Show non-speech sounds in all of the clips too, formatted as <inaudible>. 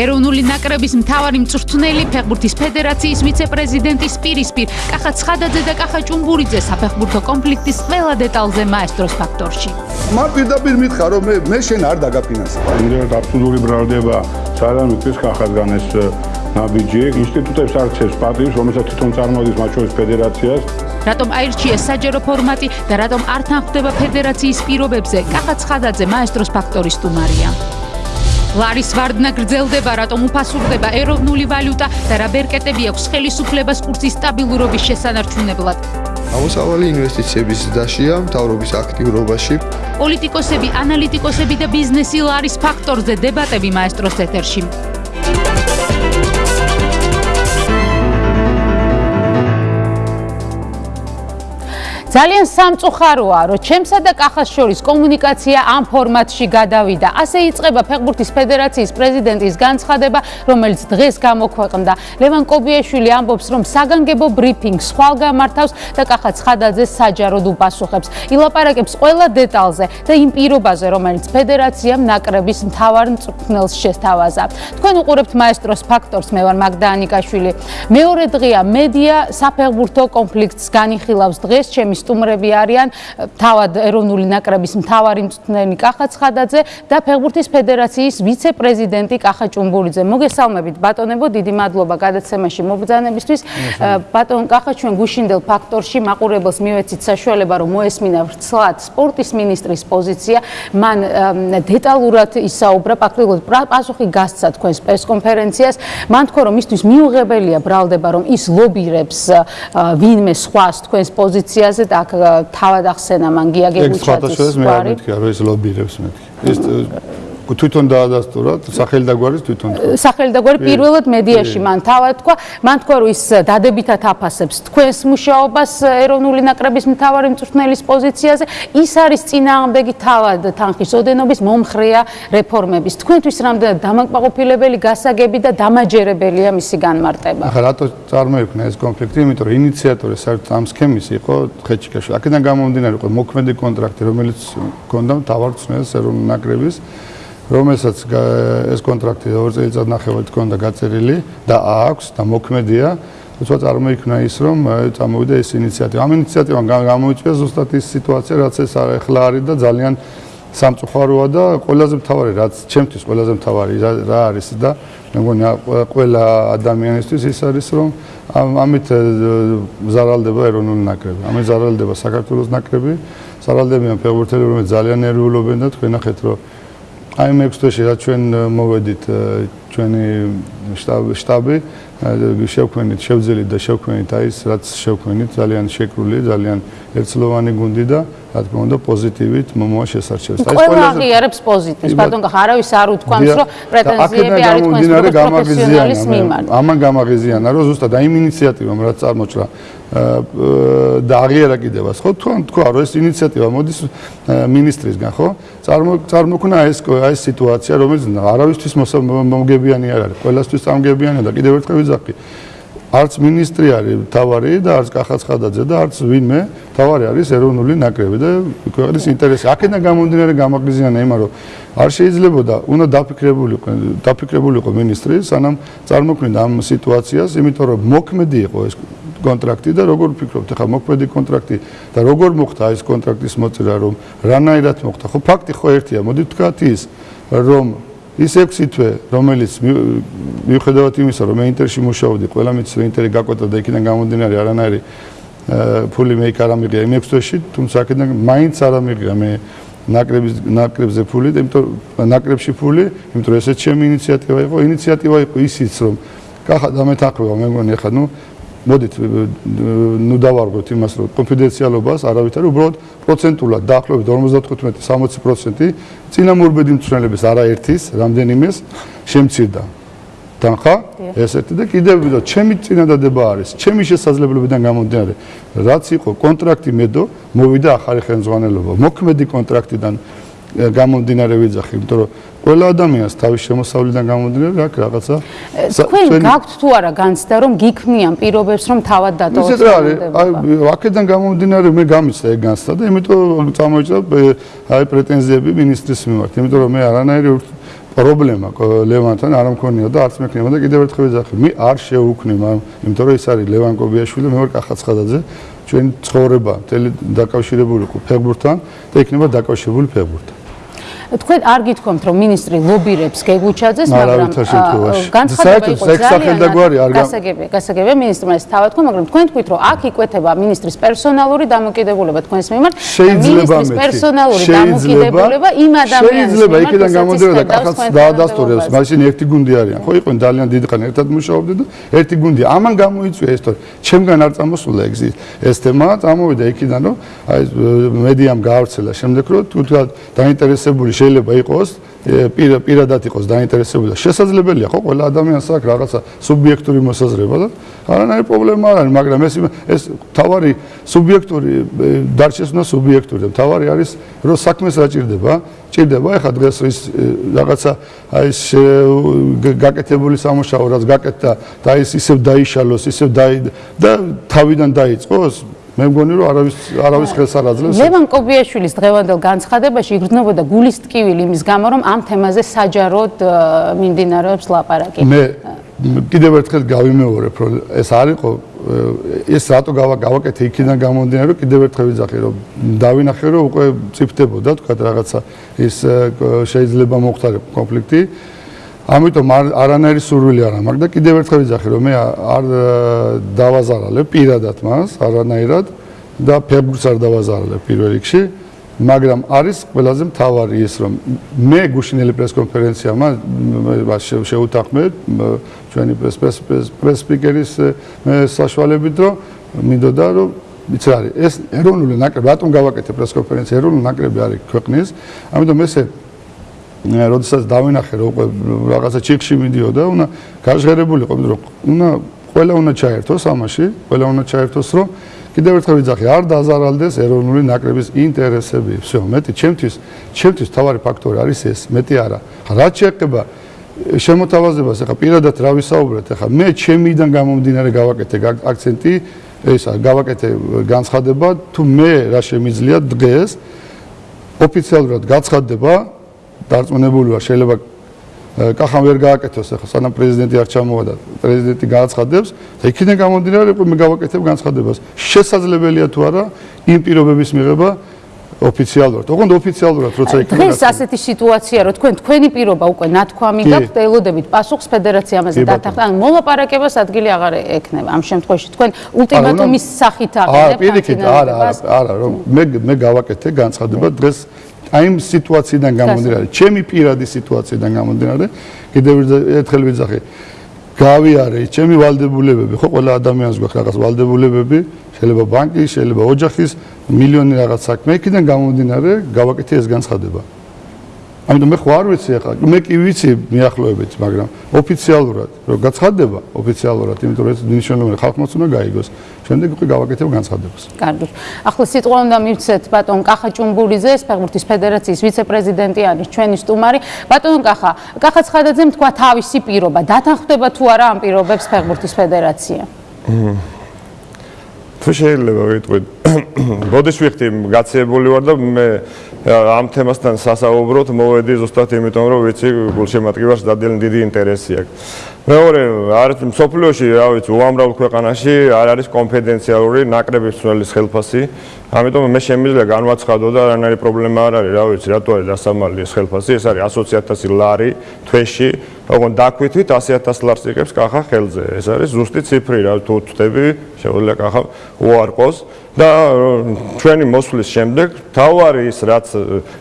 ეროვნული ნაკრების მთავარი მწვრთნელი ფეხბურთის ფედერაციის ვიცე-პრეზიდენტის პირისპირ კახა ცხადაძე და კახა ჭუმბურიძე საფეხბურთო კონფლიქტის ყველა დეტალზე მაესტროს ფაქტორში. მა პირდაპირ მითხარ რომ მე მე შენ არ დაგაფინანსე. იმდენად აბსოლუტური ბრალდება სალამი ის კახასგან ეს ნაბიჯი. ინსტიტუტებს არცეს პატივს რომელსაც თვითონ წარმოადგენს მათ შორის ფედერაციას. რატომ აირჩიეს საჯარო ფორმატი და რატომ არ თანხდება ფედერაციის პირობებზე? კახა ცხადაძე მაესტროს ფაქტორის სტუმარია ლარის ვარდნა გრძელდება, რატომ უფასურდება ეროვნული ვალუტა და რა ბერკეტები აქვს ხელისუფლებას კურსის სტაბილურობის შესანარჩუნებლად. ამოსავალი ინვესტიციების დაშია მთავრობის აქტიურობაში. პოლიტიკოსები, ანალიტიკოსები და ბიზნესი ლარის ფაქტორზე დებატები მაესტროს ეთერში. ძალიან სამწუხაროა, რომ ჩემსა და კახას შორის კომუნიკაცია ამ ფორმატში გადავიდა. ასე იწყება ფეხბურთის ფედერაციის პრეზიდენტის განცხადება, რომელიც დღეს გამოქვეყნდა. ლევან კობიაშვილი ამბობს, რომ საგანგებო ბრიფინგს ხვალ გამართავს და კახა ცხადაძე საჯაროდ უპასუხებს. ილაპარაკებს ყველა დეტალზე და იმ პირობაზე, რომელიც ფედერაციამ ნაკრების მთავარ მწვრთნელს შესთავაზა. თქვენ უყურებთ მაესტროს ფაქტორს, მე ვარ მაგდა ანიკაშვილი. მეორე დღეა მედია საფეხბურთო კონფლიქტს განიხილავს დღეს ჩემი სტუმრები არიან თავად ეროვნული ნაკრების მთავარი მწვრთნელი კახა ცხადაძე და ფეხბურთის ფედერაციის ვიცე-პრეზიდენტი კახა ჭუმბურიძე. მოგესალმებით ბატონებო, დიდი მადლობა გადაცემაში მობრძანებისთვის. ბატონ კახა ჩვენ გუშინდელ ფაქტორში მაყურებელს მივეცით საშუალება რომ მოესმინა ვრცლად სპორტის მინისტრის პოზიცია. მან დეტალურად ისაუბრა ფაქტობრივად პასუხი გასცა თქვენს პრესკონფერენციას. მან თქვა რომ ისთვის მიუღებელია ბრალდება რომ ის ლობირებს ვინმე სხვას თქვენს პოზიციაზე და აქ თავად ახსენა მან გიაგებუჩაძის გვარი. ეს სხვადასხვა მე არ მეთქი, არა ეს ლობირებს მეთქი. ეს თვითონ დაადასტურა სახელი და გვარის თვითონ სახელი და გვარი პირველად მედიაში მან თავად თქვა მან თქვა რომ ის დადებითად აფასებს თქვენს მუშაობას ეროვნული ნაკრების მთავარი მწვრთნელის პოზიციაზე. ის არის წინააღმდეგი თავად თანხის ოდენობის მომხრეა რეფორმების. თქვენთვის რამდენად დამაკმაყოფილებელი გასაგები და დამაჯერებელია მისი განმარტება? ახლა რატო წარმოიქმნა ეს კონფლიქტი? იმიტომ რომ ინიციატორი საერთოდ ამ სქემის იყო ხეჩიკაშვილი აქედან გამომდინარე იყო მოქმედი კონტრაქტი რომელიც ჰქონდა მთავარ მწვრთნელის ეროვნული ნაკრების რომელსაც ეს კონტრაქტი 2 წელიწად ნახევარით ჰქონდა გაწერილი და აქვს და მოქმედია. თუმცა წარმოიქმნა ის რომ წამოვიდა ეს ინიციატივა. ამ ინიციატივამ გამოიწვია ზუსტად ის სიტუაცია რაც ეს ახლა არის და ძალიან სამწუხაროა და ყველაზე მთავარი რაც ჩემთვის ყველაზე მთავარი რა არის და მე მგონი ყველა ადამიანისთვის ის არის რომ ამით ზარალდება ეროვნული ნაკრები. ამით ზარალდება საქართველოს ნაკრები. ზარალდებიან ფეხბურთელები რომელიც ძალიან ნერვიულობენ და თქვენ ნახეთ რომ აი მე ექვსთვეში რა ჩვენ მოვედით ჩვენი შტაბი შევქმნით შევძელით და შევქმნით აი ეს რაც შევქმნით ძალიან შეკრული ძალიან ერთლოვანი გუნდი და რა თქმა უნდა პოზიტივით მომავალ შესარჩევს. აი ყველა აღიარებს პოზიტივს. ბატონ გახ არავის არ უთქვამს რომ პრეტენზიები არის თქვენს პროფესიონალის მიმართ. ამან გამაღიზიანა რომ ზუსტად აი იმ ინიციატივამ რაც წარმოჩრა და აღიარა კიდევაც ხო თუ თქვა რომ ეს ინიციატივა მოდის მინისტრისგან ხო? წარმოქმნა ეს ეს სიტუაცია რომელიც არავისთვის მომგებიანი არ არის. ყველასთვის წამგებიანია და კიდევ ერთხელ ვიძახი არც მინისტრი არის თავარი და არც კახაცხადაძე და არც ვინმე თავარი არის ეროვნული ნაკრები და ქვეყნის ინტერესი. აქედან გამომდინარე გამაგრიზიანა იმან რომ არ შეიძლებოდა უნდა დაფიქრებულიყო დაფიქრებულიყო მინისტრი სანამ წარმოქმნიდა ამ სიტუაციას, იმიტომ რომ მოქმედი იყო ეს კონტრაქტი და როგორ ფიქრობთ ახლა მოქმედი კონტრაქტი და როგორ მოხდა ეს კონტრაქტის მოწერა რომ რანაირად მოხდა? ხო ფაქტი ხო ერთია, მოდი ვთქვათ ის რომ ის 6 თვე, რომელიც მიუხედავად იმისა, რომ მე ინტერში მუშაობდი, ყველა მის ინტერი გაკვეთა და იქიდან გამომდინარე არანაირი ფული მე იქ არ ამიღია იმ 6 თვეში, თუმცა აქედან მაინც არ ამიღია მე ნაკრების ნაკრებზე ფული, იმიტომ ნაკრებში ფული, იმიტომ რომ ესეც ჩემი ინიციატივა იყო, ინიციატივა იყო ისიც რომ კახა დამეთანხმება მე მგონი ახლა ნუ მოდით ნუ დავარღვევთ იმას რომ კონფიდენციალობას არავითარ უბრალოდ პროცენტულად დაახლოებით 55-60% წინამორბედი მწვრთნელების არაერთის რამდენიმეს შემცირდა. თანხა ესეთი და კიდევ ვიდო ჩემი წინადადება არის ჩემი შესაძლებლობიდან გამომდინარე რაც იყო კონტრაქტი მედო მოვიდა ახალი ხელმძღვანელობა. მოქმედი კონტრაქტიდან გამომდინარე ვიძახი, იმიტომ რომ ყველა ადამიანს თავის შემოსავლიდან გამომდინარე აქვს რაღაცა? თქვენ გაქვთ თუ არა განცდა რომ გიქმნიან პირობებს რომ თავად დატოვოს ისეთ რა არის? აი აქედან გამომდინარე მე გამიცდა ეგ განცდა და იმიტომ წამოიჭრა აი პრეტენზიები მინისტრის მიმართ. იმიტომ რომ მე არანაირი პრობლემა ლევანთან არ მქონია და არც მექნება და კიდევ ერთხელ ვიძახი, მე არ შეუქმნი, იმიტომ რომ ეს არის ლევან კობიაშვილი, მე ვარ კახაცხადაძე, ჩვენ ცხოვრება დაკავშირებული ყო ფეგბურთთან და იქნება დაკავშირებული ფეგბურთთან. თქვენ არ გითხოვთ რომ ministri ლობირებს გეგუჩაძეს მაგრამ განცხადება იყო ძალიან გასაგებია გასაგებია ministri-მა ეს თავად თქვა მაგრამ თქვენ თქვით რომ აქ იკვეთება ministris პერსონალური დამოკიდებულება თქვენს მიმართ მე პერსონალური დამოკიდებულება იმ ადამიანის შეიძლება იქიდან გამოდიოდა და კახაც დაადასტურებს მაშინ ერთი გუნდი არიან ხო იყვნენ ძალიან დიდი ხანი ერთად მუშაობდნენ და ერთი გუნდი ამან გამოიწვია ეს თორე ჩემგან არ წამოსულა ეგ ეს თემა წამოვიდა იქიდან რომ აი მედიამ გაავრცელა შემდეგ რომ თუ დაინტერესებული შეიძლება იყოს პირადად იყოს დაინტერესებული და შესაძლებელია ხო ყველა ადამიანს აქვს რაღაცა სუბიექტური მოსაზრება და არანაირი პრობლემა არ არის მაგრამ ეს ეს თავარი სუბიექტური დარჩეს უნდა სუბიექტური და თავარი არის რომ საქმეს რა ჭირდება? ჭირდება ეხლა დღეს ის რაღაცა აი ეს გაკეთებული სამუშაო რაც გაკეთდა და ის ისევ დაიშალოს ისევ და თავიდან დაიწყოს მე მგონი რომ არავის არავის ხელს არ აძლევს. ლევან კობიაშვილის დღევანდელ განცხადებაში იგრძნობოდა გულის ტკივილი იმის გამო რომ ამ თემაზე საჯაროდ მიმდინარეობს ლაპარაკი. მე კიდევ ერთხელ გავიმეორებ რომ ეს არისო ეს რატო გავაკეთე იქიდან გამომდინარე რომ კიდევ ერთხელ ვიძახი რომ დავინახე რომ უკვე წიფდებოდა თქვა რაღაცა ის შეიძლება მოხდარიყო კონფლიქტი ამიტომ არანაირი სურვილი არ მაქვს და კიდევ ერთხელ ვიძახი რომ მე არ დავაზარალებ პირადად მას არანაირად და ფებრუარს არ დავაზარალებ პირველ რიგში მაგრამ არის ყველაზე მთავარი ის რომ მე გუშინელი პრესკონფერენცია მას შეუთანხმე ჩვენი პრესპიკერის საშუალებით რომ მინდოდა რომ იცი არის ეს ეროვნული ნაკრები რატომ გავაკეთე პრესკონფერენცია ეროვნული ნაკრები არის ქვეყნის ამიტომ ესე როდესაც დავინახე რომ უკვე რაღაცა ჩიქში მიდიოდა, უნდა გაჟღერებული ყოფილი რომ უნდა ყველა უნდა ჩაერთოს ამაში, ყველა უნდა ჩაერთოს რომ კიდევ ერთხელ ვიძახი, არ დაზარალდეს ეროვნული ნაკრების ინტერესები. всё, მეტი ჩემთვის, ჩემთვის თავარი ფაქტორი არის ეს, მეტი არა. რა შეეხება შემოთავაზებას, ახლა პირადად რა ვისაუბრეთ, ახლა მე ჩემიდან გამომდინარე გავაკეთე აქცენტი, ესა გავაკეთე განცხადება, თუ მე რა შემიძლია დღეს ოფიციალურად გაცხადდება დარწმუნებული ვარ შეიძლება კახამ ვერ გააკეთოს ახლა სანამ პრეზიდენტი არ ჩამოვადა პრეზიდენტი გააცხადებს და იქიდან გამომდინარე მე გავაკეთებ განცხადებას შესაძლებელია თუ არა იმ პირობების მიღება ოფიციალურად. ოღონდ ოფიციალურად როცა იქნება დღეს ასეთი სიტუაცია რომ თქვენ თქვენი პირობა უკვე ნათქვამი გაქვთ ელოდებით პასუხს ფედერაცია ამაზე დათანხმდა. ან მოლაპარაკებას ადგილი აღარ ექნება. ამ შემთხვევაში თქვენ ულტიმატუმის სახით აღებთ. აა პირიქით არა არა არა რომ მე მე გავაკეთე განცხადება დღეს აი ამ სიტუაციიდან გამომდინარე, ჩემი პირადი სიტუაციიდან გამომდინარე, კიდევ ერთხელ ვიძახი, გავიარე ჩემი ვალდებულებები, ხო ყველა ადამიანს გვაქვს რაღაც ვალდებულებები, შეიძლება ბანკის, შეიძლება ოჯახის, მილიონი რაღაც საქმე, იქიდან გამომდინარე, გავაკეთე ეს განცხადება. ამიტომ მე ხო არ ვიცი ახლა, მე კი ვიცი მიახლოებით, მაგრამ ოფიციალურად, რომ გაცხადდება ოფიციალურად, იმიტომ რომ ეს ნიშნულოვანი ხალხმაც უნდა გაიგოს. შემდეგ უკვე გავაკეთებ განცხადებას. კარგი. ახლა სიტყვა უნდა მივცეთ ბატონ კახა ჭუმბურიძე, ფეხბურთის ფედერაციის ვიცე-პრეზიდენტი არის ჩვენი სტუმარი. ბატონ კახა, კახა ცხადაძემ თქვა თავისი პირობა, დათანხმდება თუ არა ამ პირობებს ფეხბურთის ფედერაცია? თუ შეიძლება ვიტყვი, <coughs> ბოდიშ ვიხდი გაცებული ვარ და მე ამ თემასთან სასაუბროთ მოვედი ზუსტად იმიტომ რომ ვიცი გულშემატკივარს დადიანი დიდი ინტერესი აქვს. მეორე არის სოფლიოში, რა ვიცი, უამრავ ქვეყანაში არ არის კონფიდენციალური ნაკრების ცვლის ხელფასი. ამიტომ მე შემიძლია განვაცხადო და რანაირი პრობლემა არ არის, რა ვიცი, რატო არის დასამალი ეს ხელფასი? ეს არის 100000 ლარი თვეში. ოღონდ დაკვითით 100000 ლარს იღებს კახა ხელზე. ეს არის ზუსტი ციფრი, რა თუ ვთქვი, შეგვიძლია კახა უარყოს. და ჩვენი მოსვლის შემდეგ თავარი ის რაც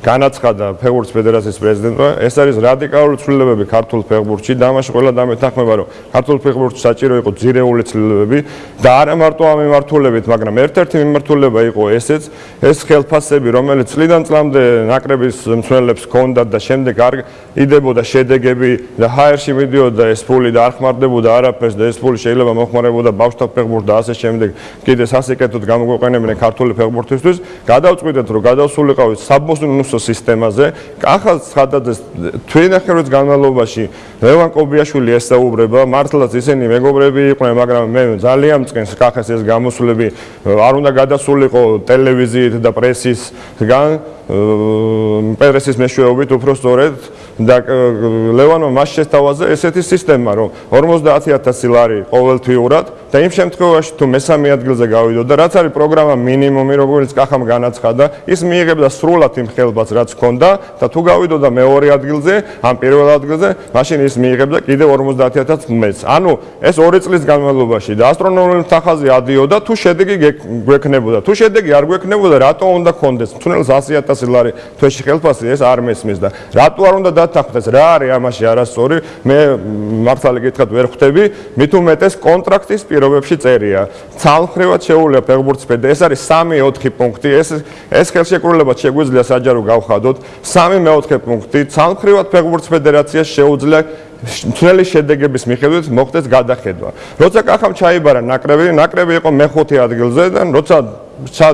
განაცხადა ფეხბურთის ფედერაციის პრეზიდენტმა ეს არის რადიკალური ცვლილებები ქართულ ფეხბურთში და ამაში ყველა დამეთანხმება რომ ქართულ ფეხბურთში საჭირო იყო ძირეული ცვლილებები და არა მარტო ამ მიმართულებით მაგრამ ერთ-ერთი მიმართულება იყო ესეც ეს ხელფასები რომელიც წლიდან წლამდე ნაკრების მცველებს ჰქონდათ და შემდეგ არ იდებოდა შედეგები და ჰაერში მიდიოდა ეს ფული და არ ხმარდებოდა არაფერს და ეს ფული შეიძლება მოხმარებოდა ბავშვთა ფეხბურთს და ასე შემდეგ კიდე სასიკეთოდ გამოგ გამოყენებენ ქართული ფეხბურთისთვის, გადავწყვიტეთ რომ გადავსულიყავით საბოსნუსო სისტემაზე. ახალ ხადაძეს თქვენ ახეროც განმავლობაში ლევან კობიაშვილი ესაუბრება, მართლაც ისინი მეგობრები იყვნენ, მაგრამ მე ძალიან მწყენს კახეს ეს გამოსვლები არ უნდა გადასულიყო ტელევიზიით და პრესისგან. პრესის მეშვეობით უფრო სწორედ და ლევანმა მას შესთავაზა ესეთი სისტემა, რომ 50000 ლარი ყოველთვიურად და იმ შემთხვევაში თუ მესამე ადგილზე გავიდოდა, რაც არის პროგრამა მინიმუმი, როგორც კახამ განაცხადა, ის მიიღებდა სრულად იმ ხელბაც, რაც ჰქონდა და თუ გავიდოდა მეორე ადგილზე, ან პირველ ადგილზე, მაშინ ის მიიღებდა კიდე 50000 მეც. ანუ ეს 2 წლის განმავლობაში და ასტრონომიული თანხაზე ადიოდა, თუ შედეგი გვექნებოდა. თუ შედეგი არ გვექნებოდა, რატო უნდა კონდეს? თუნდაც 100000 ლარი თვეში ხელფასი ეს არ მესმის და რატო არ უნდა დათანხმდეს? რა არის ამაში არასწორი? მე მართალი გითხრათ ვერ ხვდები, მით უმეტეს კონტრაქტის პირობებში წერია. ცალმხრივად შეუძლია ფეხბურთის ფედერაცია. ეს არის 3-4 პუნქტი. ეს ეს ხელშეკრულება შეგვიძლია საჯარო გავხადოთ. 3-4 პუნქტი. ცალმხრივად ფეხბურთის ფედერაციას შეუძლია მთელი შედეგების მიხედვით მოხდეს გადახედვა. როცა კახამ ჩაიბარა ნაკრები, ნაკრები იყო მეხუთე ადგილზე და როცა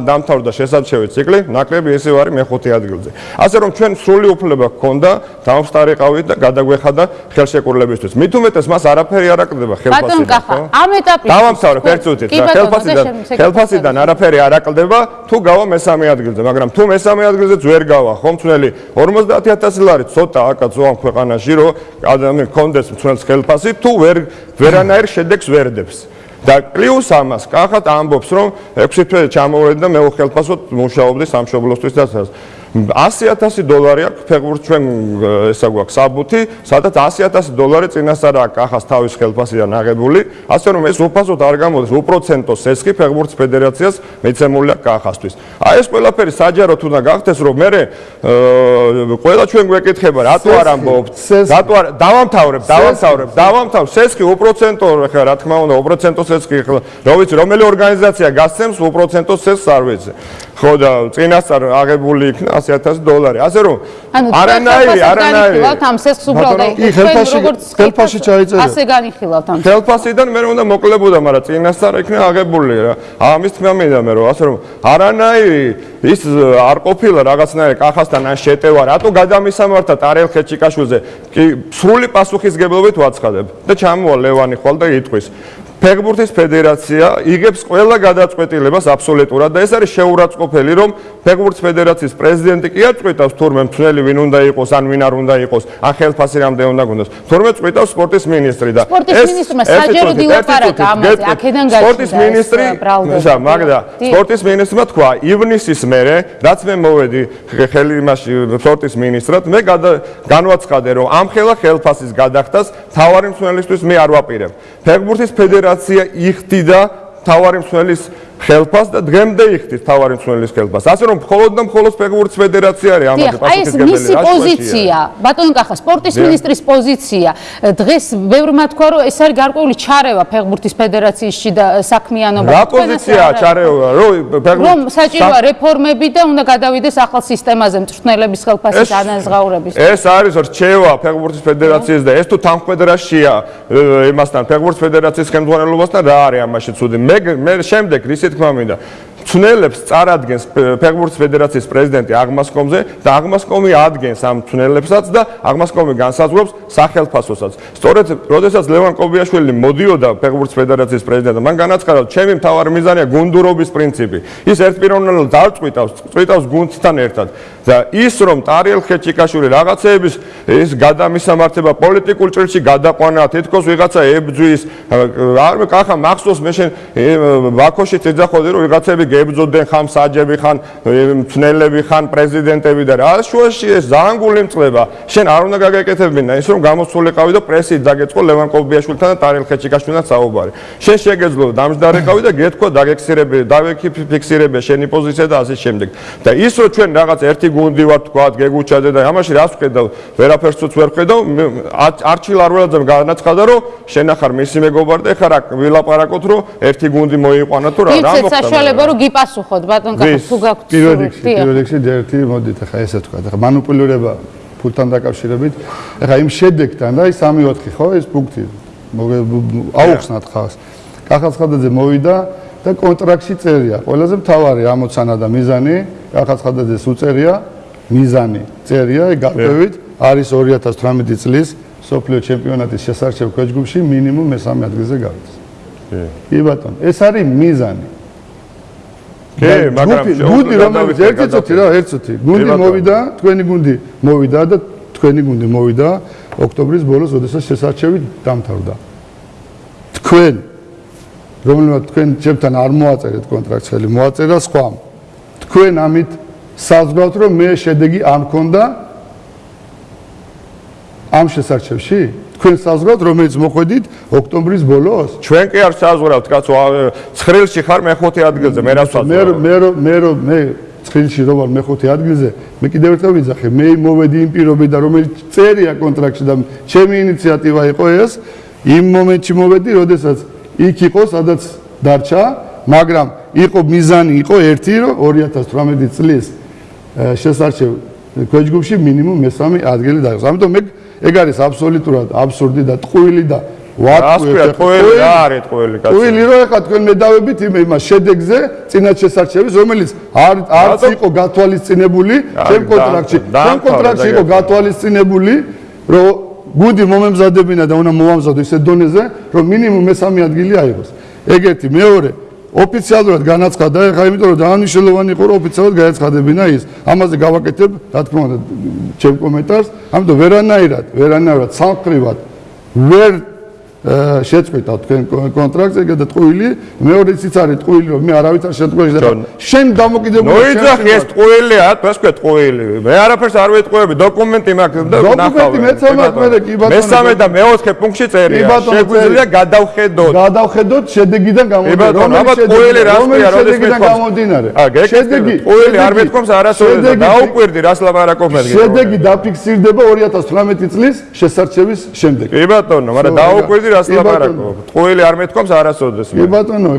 დამთავრდა შესაძლებელი ციკლი, ნაკრები ისევ არის მეხუთე ადგილზე. ასე რომ ჩვენ სრული უფლება გქონდა დამსტარიყავით და გადაგვეხადა ხელშეკრულებისთვის. მით უმეტეს მას არაფერი არ აკლდება ხელფასიდან. ბატონ კახა, ამ ეტაპით დავამთავრე ერთ წუთით რა ხელფასიდან ხელფასიდან არაფერი არ აკლდება თუ გავა მესამე ადგილზე, მაგრამ თუ მესამე ადგილზეც ვერ გავა, ხომ თუნელი 50000 ლარი ცოტა აკაც ზოამ ქვეყანაში რომ ადამიანი კონდეს თუნელს ხელფასი თუ ვერ ვერანაირ შედეგს ვერდებს. და პლუს ამას კახათ ამბობს რომ 6 თვე ჩამოვედი და მე უხელფასოდ მუშაობდი სამშობლოსთვის და 100000 დოლარი აქვს ფეხბურთ ჩვენ ესა გვაქვს საბუთი, სადაც 100000 დოლარი წინასწარ აქვს ახას თავის ხელფასიდან აღებული, ასე რომ ეს უფასოდ არ გამოდის უპროცენტო სესხი ფეხბურთ ფედერაციას მეცემული აქვს ახასთვის. აი ეს ყველაფერი საჯაროდ უნდა გახდეს, რომ მე ყველა ჩვენ გვეკითხება, რატო არ ამბობთ? რატო არ დავამთავრებ, დავამთავრებ, დავამთავრებ სესხი უპროცენტო ხა რა თქმა უნდა უპროცენტო სესხი ხა რა ვიცი რომელი ორგანიზაცია გასცემს უპროცენტო სესხს არ ვიცი. ხო და წინასწარ აღებული იქნა 100000 დოლარი. ასე რომ არანაირი არანაირი ხილავთ ამ სესხს უბრალოდ კი ხელფასი ხელფასი ჩაიწერა. ასე განიხილავთ ამ ხელფასიდან მე უნდა მოკლებოდა, მაგრამ წინასწარ იქნა აღებული რა. ამის თქმა მინდა მე რომ ასე რომ არანაირი ის არ ყოფილა რაღაცნაირი კახასთან ან შეტევა, რატო გადამისამართა ტარელ ხეჩიკაშვილზე? კი სრული პასუხისგებლობით ვაცხადებ და ჩამოვა ლევანი ხვალ და იტყვის ფეხბურთის ფედერაცია იღებს ყველა გადაწყვეტილებას აბსოლუტურად და ეს არის შეურაცხყოფელი რომ ფეხბურთის ფედერაციის პრეზიდენტი კი არ წყვეტავს თურმე მთელი ვინ უნდა იყოს ან ვინ არ უნდა იყოს ან ხელფასი რამდენი უნდა გქონდეს თურმე წყვეტავს სპორტის მინისტრი და სპორტის მინისტრმა საჯარო დილაპარაკა ამაზე აქედან გაჩნდა სპორტის მინისტრი ისა მაგდა. სპორტის მინისტრმა თქვა ივნისის მერე რაც მე მოვედი ხელი იმაში სპორტის მინისტრად მე განვაცხადე რომ ამ ხელა ხელფასის გადახდას თავარი მცველისთვის მე არ ვაპირებ. ფეხბურთის ფედერაცია ფედერაცია იხდიდა თავარი მსვლის ხელფას და დღემდე იხდის თავარი მსვლელის ხელფას. ასე რომ მხოლოდ და მხოლოდ ფეხბურთის ფედერაცია არის ამაზე პასუხისმგებელი. აი ეს მისი პოზიცია, ბატონ კახა, სპორტის ministris პოზიცია. დღეს ბევრმა თქვა რომ ეს არის გარკვეული ჩარევა ფეხბურთის ფედერაციაში და საქმიანობა. რა პოზიციაა ჩარევა? რომ ფეხბურთი რომ საჭიროა რეფორმები და უნდა გადავიდეს ახალ სისტემაზე მწვრთნელების ხელფასის ანაზღაურების. ეს არის რჩევა ფეხბურთის ფედერაციის და ეს თუ თანხმედრაშია იმასთან ფეხბურთის ფედერაციის ხელმძღვანელობასთან რა არის ამაში ცუდი? მე მე შემდეგ რის ისე თქმა მინდა თუნელებს წარადგენს ფეხბურთის ფედერაციის პრეზიდენტი აღმასკომზე და აღმასკომი ადგენს ამ თუნელებსაც და აღმასკომი განსაზღვრებს სახელმწიფოსაც. სწორედ, როდესაც ლევან კობიაშვილი მოდიოდა ფეხბურთის ფედერაციის პრეზიდენტად, მან განაცხადა, ჩემი მთავარი მიზანია გუნდურობის პრინციპი. ის ერთპიროვნულად დაწყვიტავს, წვიტავს გუნდთან ერთად. და ის რომ ტარიელ ხეჩიკაშვილი რაღაცეების ის გადამისამართება პოლიტიკურ ჭრილში გადაყვანა, თითქოს ვიღაცა ებძვის, არ მე კახა მახსოვს მე შენ ბაქოში წეძახოდი რომ ვიღაცები გებძოდენ ხან საჯები ხან მწნელები ხან პრეზიდენტები და რა. შუაში ეს ძალიან გულიმწყდება შენ არ უნდა გაგეკეთებინა ის რომ გამოსულიყავი და პრესი დაგეწყო ლევან კობიაშვილთან და ტარელ ხეჩიკაშვილთან საუბარი. შენ შეგეძლო დამჯდარიყავი და გეთქვა დაგექსირები დავექიფიქსირები შენი პოზიცია და ასე შემდეგ. და ის რომ ჩვენ რაღაც ერთი გუნდი ვარ თქვა გეგუჩადე და ამაში რას ვხედავ? ვერაფერს ვერ ვხედავ? არჩილ არველაძემ განაცხადა რომ შენ ახარ მისი მეგობარი და ეხლა რა ვილაპარაკოთ რომ ერთი გუნდი მოიყვანა თუ რა რა მოხდა? ის საშუალება რომ გიპასუხოთ ბატონ კახა თუ გაქვთ პირველ რიგში პირველ რიგში ერთი მოდით ახლა ესე თქვა ახლა მანიპულირება ფულთან დაკავშირებით. ახლა იმ შედეგთან და ის 3-4 ხო ეს პუნქტი? აუხსნათ ხალხს. კახა ცხადაძე მოვიდა და კონტრაქტში წერია. ყველაზე მთავარი ამოცანა და მიზანი კახა ცხადაძეს უწერია მიზანი წერია გარკვევით არის 2018 წლის სოფლიო ჩემპიონატის შესარჩევ ქვეჯგუფში მინიმუმ მესამე ადგილზე გავიდეს კი ბატონო ეს არის მიზანი კი მაგრამ გუნდი რომელიც ერთი წუთი რა ერთი წუთი გუნდი მოვიდა თქვენი გუნდი მოვიდა და თქვენი გუნდი მოვიდა ოქტომბრის ბოლოს, როდესაც შესარჩევი დამთავრდა. თქვენ რომელმაც თქვენ ჩემთან არ მოაწერეთ კონტრაქტს ხელი, მოაწერა სხვა. თქვენ ამით საზღვაოთ რომ მე შედეგი არ მქონდა ამ შესარჩევში? თქვენ საზღვაოთ რომელიც მოხვედით ოქტომბრის ბოლოს? ჩვენ კი არ საზღვაოთ, კაცო, ცხრილში ხარ მეხუთე ადგილზე, მე რა საზღვაო? მე მე მე მე ცხრილში რო ვარ მეხუთე ადგილზე, მე კიდევ ერთხელ ვიძახე, მე მოვედი იმ პირობიდან, რომელიც წერია კონტრაქტში და ჩემი ინიციატივა იყო ეს, იმ მომენტში მოვედი, როდესაც იქ იყო, სადაც დარჩა, მაგრამ იყო მიზანი იყო ერთი, რომ 2018 წლის შესარჩევ ქვეჯგუფში მინიმუმ მესამე ადგილი დაიღოს. ამიტომ მე ეგ არის აბსოლუტურად აბსურდი და ტყუილი და ვატყვი ტყუილი რა არის ტყუილი კაცო? ტყუილი რო ეხა თქვენ მედავებით იმ იმას შედეგზე წინათ შესარჩევის რომელიც არ არც იყო გათვალისწინებული ჩემ კონტრაქტში ჩემ კონტრაქტში იყო გათვალისწინებული რომ გუდი მომემზადებინა და უნდა მოვამზადო ისე დონეზე რომ მინიმუმ მესამე ადგილი აიღოს. ეგეთი მეორე ოფიციალურად განაცხადა, ხა იმიტომ რომ დაანიშნულოვანი იყო რომ ოფიციალურად განაცხადებინა ის. ამაზე გავაკეთებ, რა თქმა უნდა, ჩემ კომენტარს. ამიტომ ვერანაირად, ვერანაირად სამხრივად ვერ შეწყვეტა თქვენ კონტრაქტზე და ტყუილი. მეორეც ის არის ტყუილი რომ მე არავითარ შემთხვევაში და შენ დამოკიდებული ნუ იძახი ეს ტყუილია თქვენს ქვე ტყუილი? მე არაფერს არ ვეტყუები დოკუმენტი მაქვს და დოკუმენტი მეც ამათ მე კი ბატონო. მესამე და მეოთხე პუნქტში წერია. შეგვიძლია გადავხედოთ. გადავხედოთ შედეგიდან გამომდინარე. რომელიც ტყუილი რასია როდესაც გამომდინარე. შედეგი ტყუილი არ მეთქომს არასოდეს და დაუკვირდი რას ლაპარაკობ მე შედეგი დაფიქსირდება 2018 წლის შესარჩევის შემდეგ. კი ბატონო მაგრამ დაუკვირდი რას ლაპარაკობ? ტყუილი არ მეთქვამს არასოდეს მე. კი ბატონო.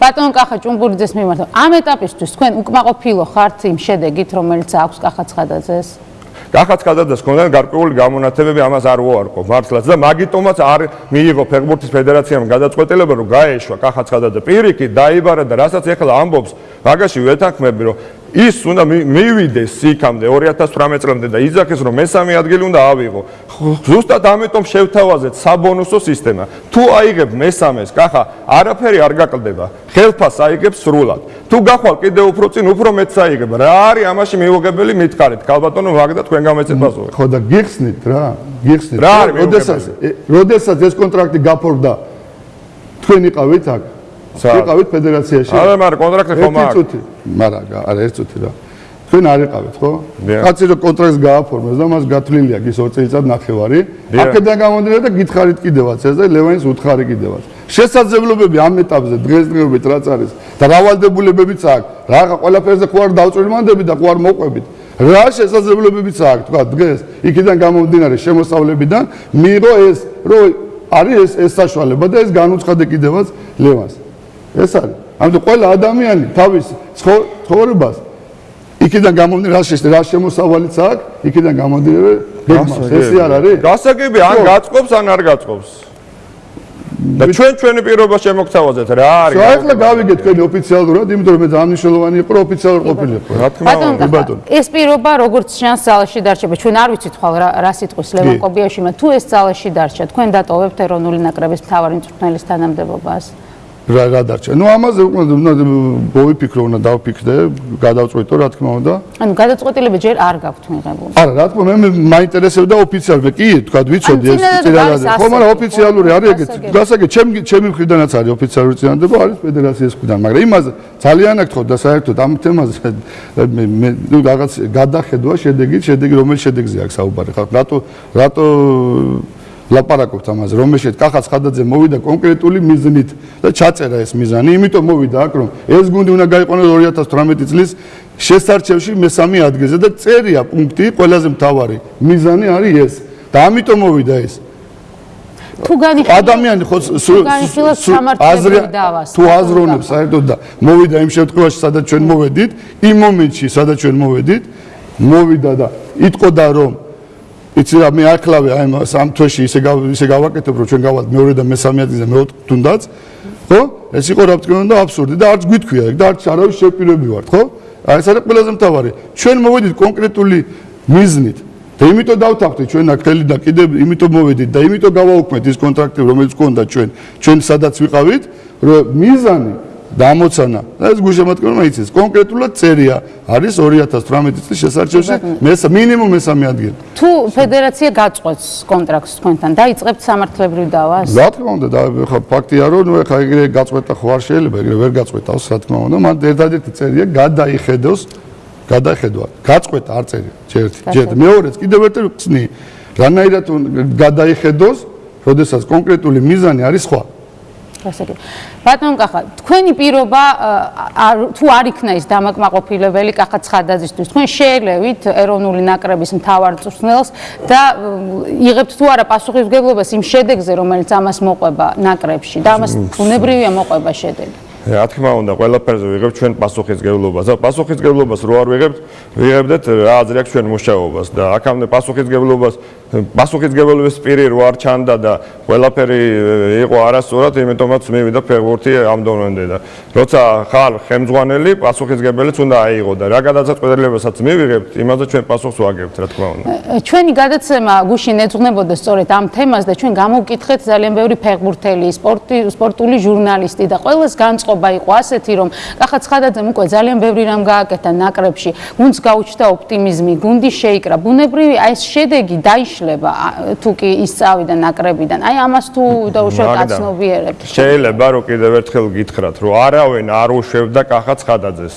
ბატონო კახა ჭუმბურიძეს მიმართა. ამ ეტაპისთვის თქვენ უკმაყოფილო ხართ იმ შედეგით, რომელიც აქვს კახა ცხადაძეს? კახა ცხადაძეს ქონდა გარკვეული გამონათებები, ამას არ ვუარყოფ მართლაც და მაგიტომაც არ მიიღო ფეხბურთის ფედერაციამ გადაწყვეტილება, რომ გაეშვა კახა ცხადაძე პირიქით დაიბარა და რასაც ეხლა ამბობს, მაგაში ვეთანხმები, რომ ის უნდა მივიდეს იქამდე 2018 წლამდე და იძახეს რომ მესამე ადგილი უნდა ავიღო. ზუსტად ამიტომ შევთავაზეთ საბონუსო სისტემა. თუ აიღებ მესამეს, კახა, არაფერი არ გაკლდება. ხელფას აიღებ სრულად. თუ გახვალ კიდე უფრო წინ, უფრო მეც აიღებ. რა არის ამაში მიუღებელი მითხარით? ქალბატონო მაგდა თქვენ გამეცებაზო. ხო და გიხსნით რა, გიხსნით. რა არის? როდესაც როდესაც ეს კონტრაქტი გაფორდა თქვენ იყავით აქ იყავით ფედერაციაში? არა, მაგრამ კონტრაქტი ხომ აქვს? ერთი წუთი. მაგრამ არა, ერთი წუთი რა. თქვენ არ იყავით, ხო? კაცი რო კონტრაქტს გააფორმებს და მას გათვლილი აქვს ის 2 წელიწად ნახევარი. აქედან გამომდინარე და გითხარით კიდევაც ეს და ლევანის უთხარი კიდევაც. შესაძლებლობები ამ ეტაპზე დღესდღეობით რაც არის და რავალდებულებებიც აქვს. რაღა ყველაფერზე ხო არ დავწვიმანდები და ხო არ მოყვებით. რა შესაძლებლობებიც აქვს, თქვა დღეს იქიდან გამომდინარე შემოსავლებიდან მიიღო ეს რო არის ეს ეს საშუალება და ეს განუცხადე კიდევაც ლევანს. ეს არის. ამიტომ ყველა ადამიანი თავის ცხოვრებას იქიდან გამომდინარე რა შეშ რა შემოსავალიც აქვს, იქიდან გამომდინარე გეგმას. ესე არ არის? გასაგები ან გაწყობს ან არ გაწყობს. და ჩვენ ჩვენი პირობა შემოგთავაზეთ რა არის? ახლა გავიგეთ თქვენი ოფიციალურად, იმიტომ რომ მე დანიშნულოვანი იყო ოფიციალურ ყოფილიყო. რა თქმა უნდა, ბატონო. ეს პირობა როგორც შანს ძალაში დარჩება, ჩვენ არ ვიცით ხვალ რა სიტყვის ლევან კობიაშვილმა, თუ ეს ძალაში დარჩა, თქვენ დატოვებთ ეროვნული ნაკრების მთავარი მწვრთნელის თანამდებობას? რა რა დარჩა. ნუ ამაზე უნდა მოვიფიქრო, უნდა დავფიქრდე, გადავწყვეტო, რა თქმა უნდა. ანუ გადაწყვეტილება ჯერ არ გაქვთ მიღებული. არა, რა თქმა უნდა, მე მაინტერესებდა ოფიციალურად. კი, თქვა, ვიცოდი ეს წინადადება. ხო, მაგრამ ოფიციალური არის ეგეთ. გასაგე, ჩემი ჩემი მხრიდანაც არის ოფიციალური წინადადება, არის ფედერაციის მხრიდან, მაგრამ იმაზე ძალიან აქ თქო და საერთოდ ამ თემაზე მე მე ნუ რაღაც გადახედვა შედეგი, შედეგი რომელი შედეგზე აქვს საუბარი ხალხ. რატო რატო ლაპარაკობთ ამაზე, რომელშიც კახაც ხადაძე მოვიდა კონკრეტული მიზნით და ჩაწერა ეს მიზანი, იმიტომ მოვიდა აქ, რომ ეს გუნდი უნდა გაიყვანოს 2018 წლის შესარჩევში მესამე ადგილზე და წერია პუნქტი, ყველაზე მთავარი მიზანი არის ეს. და ამიტომ მოვიდა ეს. თუ განიშნავს ადამიანი ხო აზრი თუ აზროვნებს საერთოდ და მოვიდა იმ შემთხვევაში, სადაც ჩვენ მოვედით, იმ მომენტში, სადაც ჩვენ მოვედით, მოვიდა და იტყოდა რომ იცი რა მე აკლავე აი სამ თვეში ისე ისე გავაკეთებ რომ ჩვენ გავალთ მეორე და მესამე ადგილზე მე თუნდაც ხო? ეს იყო რა თქმა უნდა აბსურდი და არც გვითქვია და არც არავის შეპირები ვართ ხო? აი ეს არის ყველაზე მთავარი. ჩვენ მოვედით კონკრეტული მიზნით და იმიტომ დავთანხმდით ჩვენ აქ ხელი და კიდე იმიტომ მოვედით და იმიტომ გავაუქმეთ ის კონტრაქტი რომელიც გქონდა ჩვენ ჩვენ სადაც ვიყავით რომ მიზანი დამოცანა. და ეს გუშემატკივრმა იცის. კონკრეტულად წერია. არის 2018 წლის შესარჩევში. მესა მინიმუმ მესამე ადგილი. თუ ფედერაცია გაწყვეტს კონტრაქტს თქვენთან დაიწყებთ სამართლებრივ დავას? რა თქმა უნდა და ხა ფაქტია რომ ნუ ხა ეგრე გაწყვეტა ხო არ შეიძლება ეგრე ვერ გაწყვეტავს რა თქმა უნდა. მან ერთადერთი წერია გადაიხედოს გადახედვა გაწყვეტა არ წერია ჯერთ ჯერთ მეორეც კიდევ ერთი ხსნი რანაირად გადაიხედოს როდესაც კონკრეტული მიზანი არის სხვა ასე კი. ბატონ კახა, თქვენი პირობა თუ არ იქნა ის დამაკმაყოფილებელი კახა ცხადაძისთვის, თქვენ შეელევით ეროვნული ნაკრების მთავარ წვრთნელს და იღებთ თუ არა პასუხისმგებლობას იმ შედეგზე, რომელიც ამას მოყვება ნაკრებში და ამას უნებრივია მოყვება შედეგი. რა თქმა უნდა, ყველაფერზე ვიღებთ ჩვენ პასუხისმგებლობას. და პასუხისმგებლობას რო არ ვიღებთ, ვიღებდეთ რა აზრი აქვს ჩვენ მუშაობას და აქამდე პასუხისმგებლობას პასუხისგებლობის პირი რო არ ჩანდა და ყველაფერი იყო არასწორად, იმიტომაც მივიდა ფეგურთი ამ დონემდე და როცა ხარ ხელმძღვანელი, პასუხისგებელიც უნდა აიღო და რა გადაწყვეტილებასაც მივიღებთ, იმაზე ჩვენ პასუხს ვაგებთ, რა თქმა უნდა. ჩვენი გადაცემა გუშინ ეძღვნებოდა სწორედ ამ თემას და ჩვენ გამოვკითხეთ ძალიან ბევრი ფეგურთელი, სპორტი, სპორტული ჟურნალისტი და ყველას განწყობა იყო ასეთი, რომ კახა ცხადაძემ უკვე ძალიან ბევრი რამ გააკეთა ნაკრებში, გუნდს გაუჩნდა ოპტიმიზმი, გუნდი შეიკრა. ბუნებრივი აი ეს შედეგი დაიშ იშლება თუ კი ის წავიდა ნაკრებიდან. აი ამას თუ დაუშვათ აცნობიერებთ. შეიძლება რომ კიდევ ერთხელ გითხრათ, რომ არავინ არ უშვებდა კახა ცხადაძეს.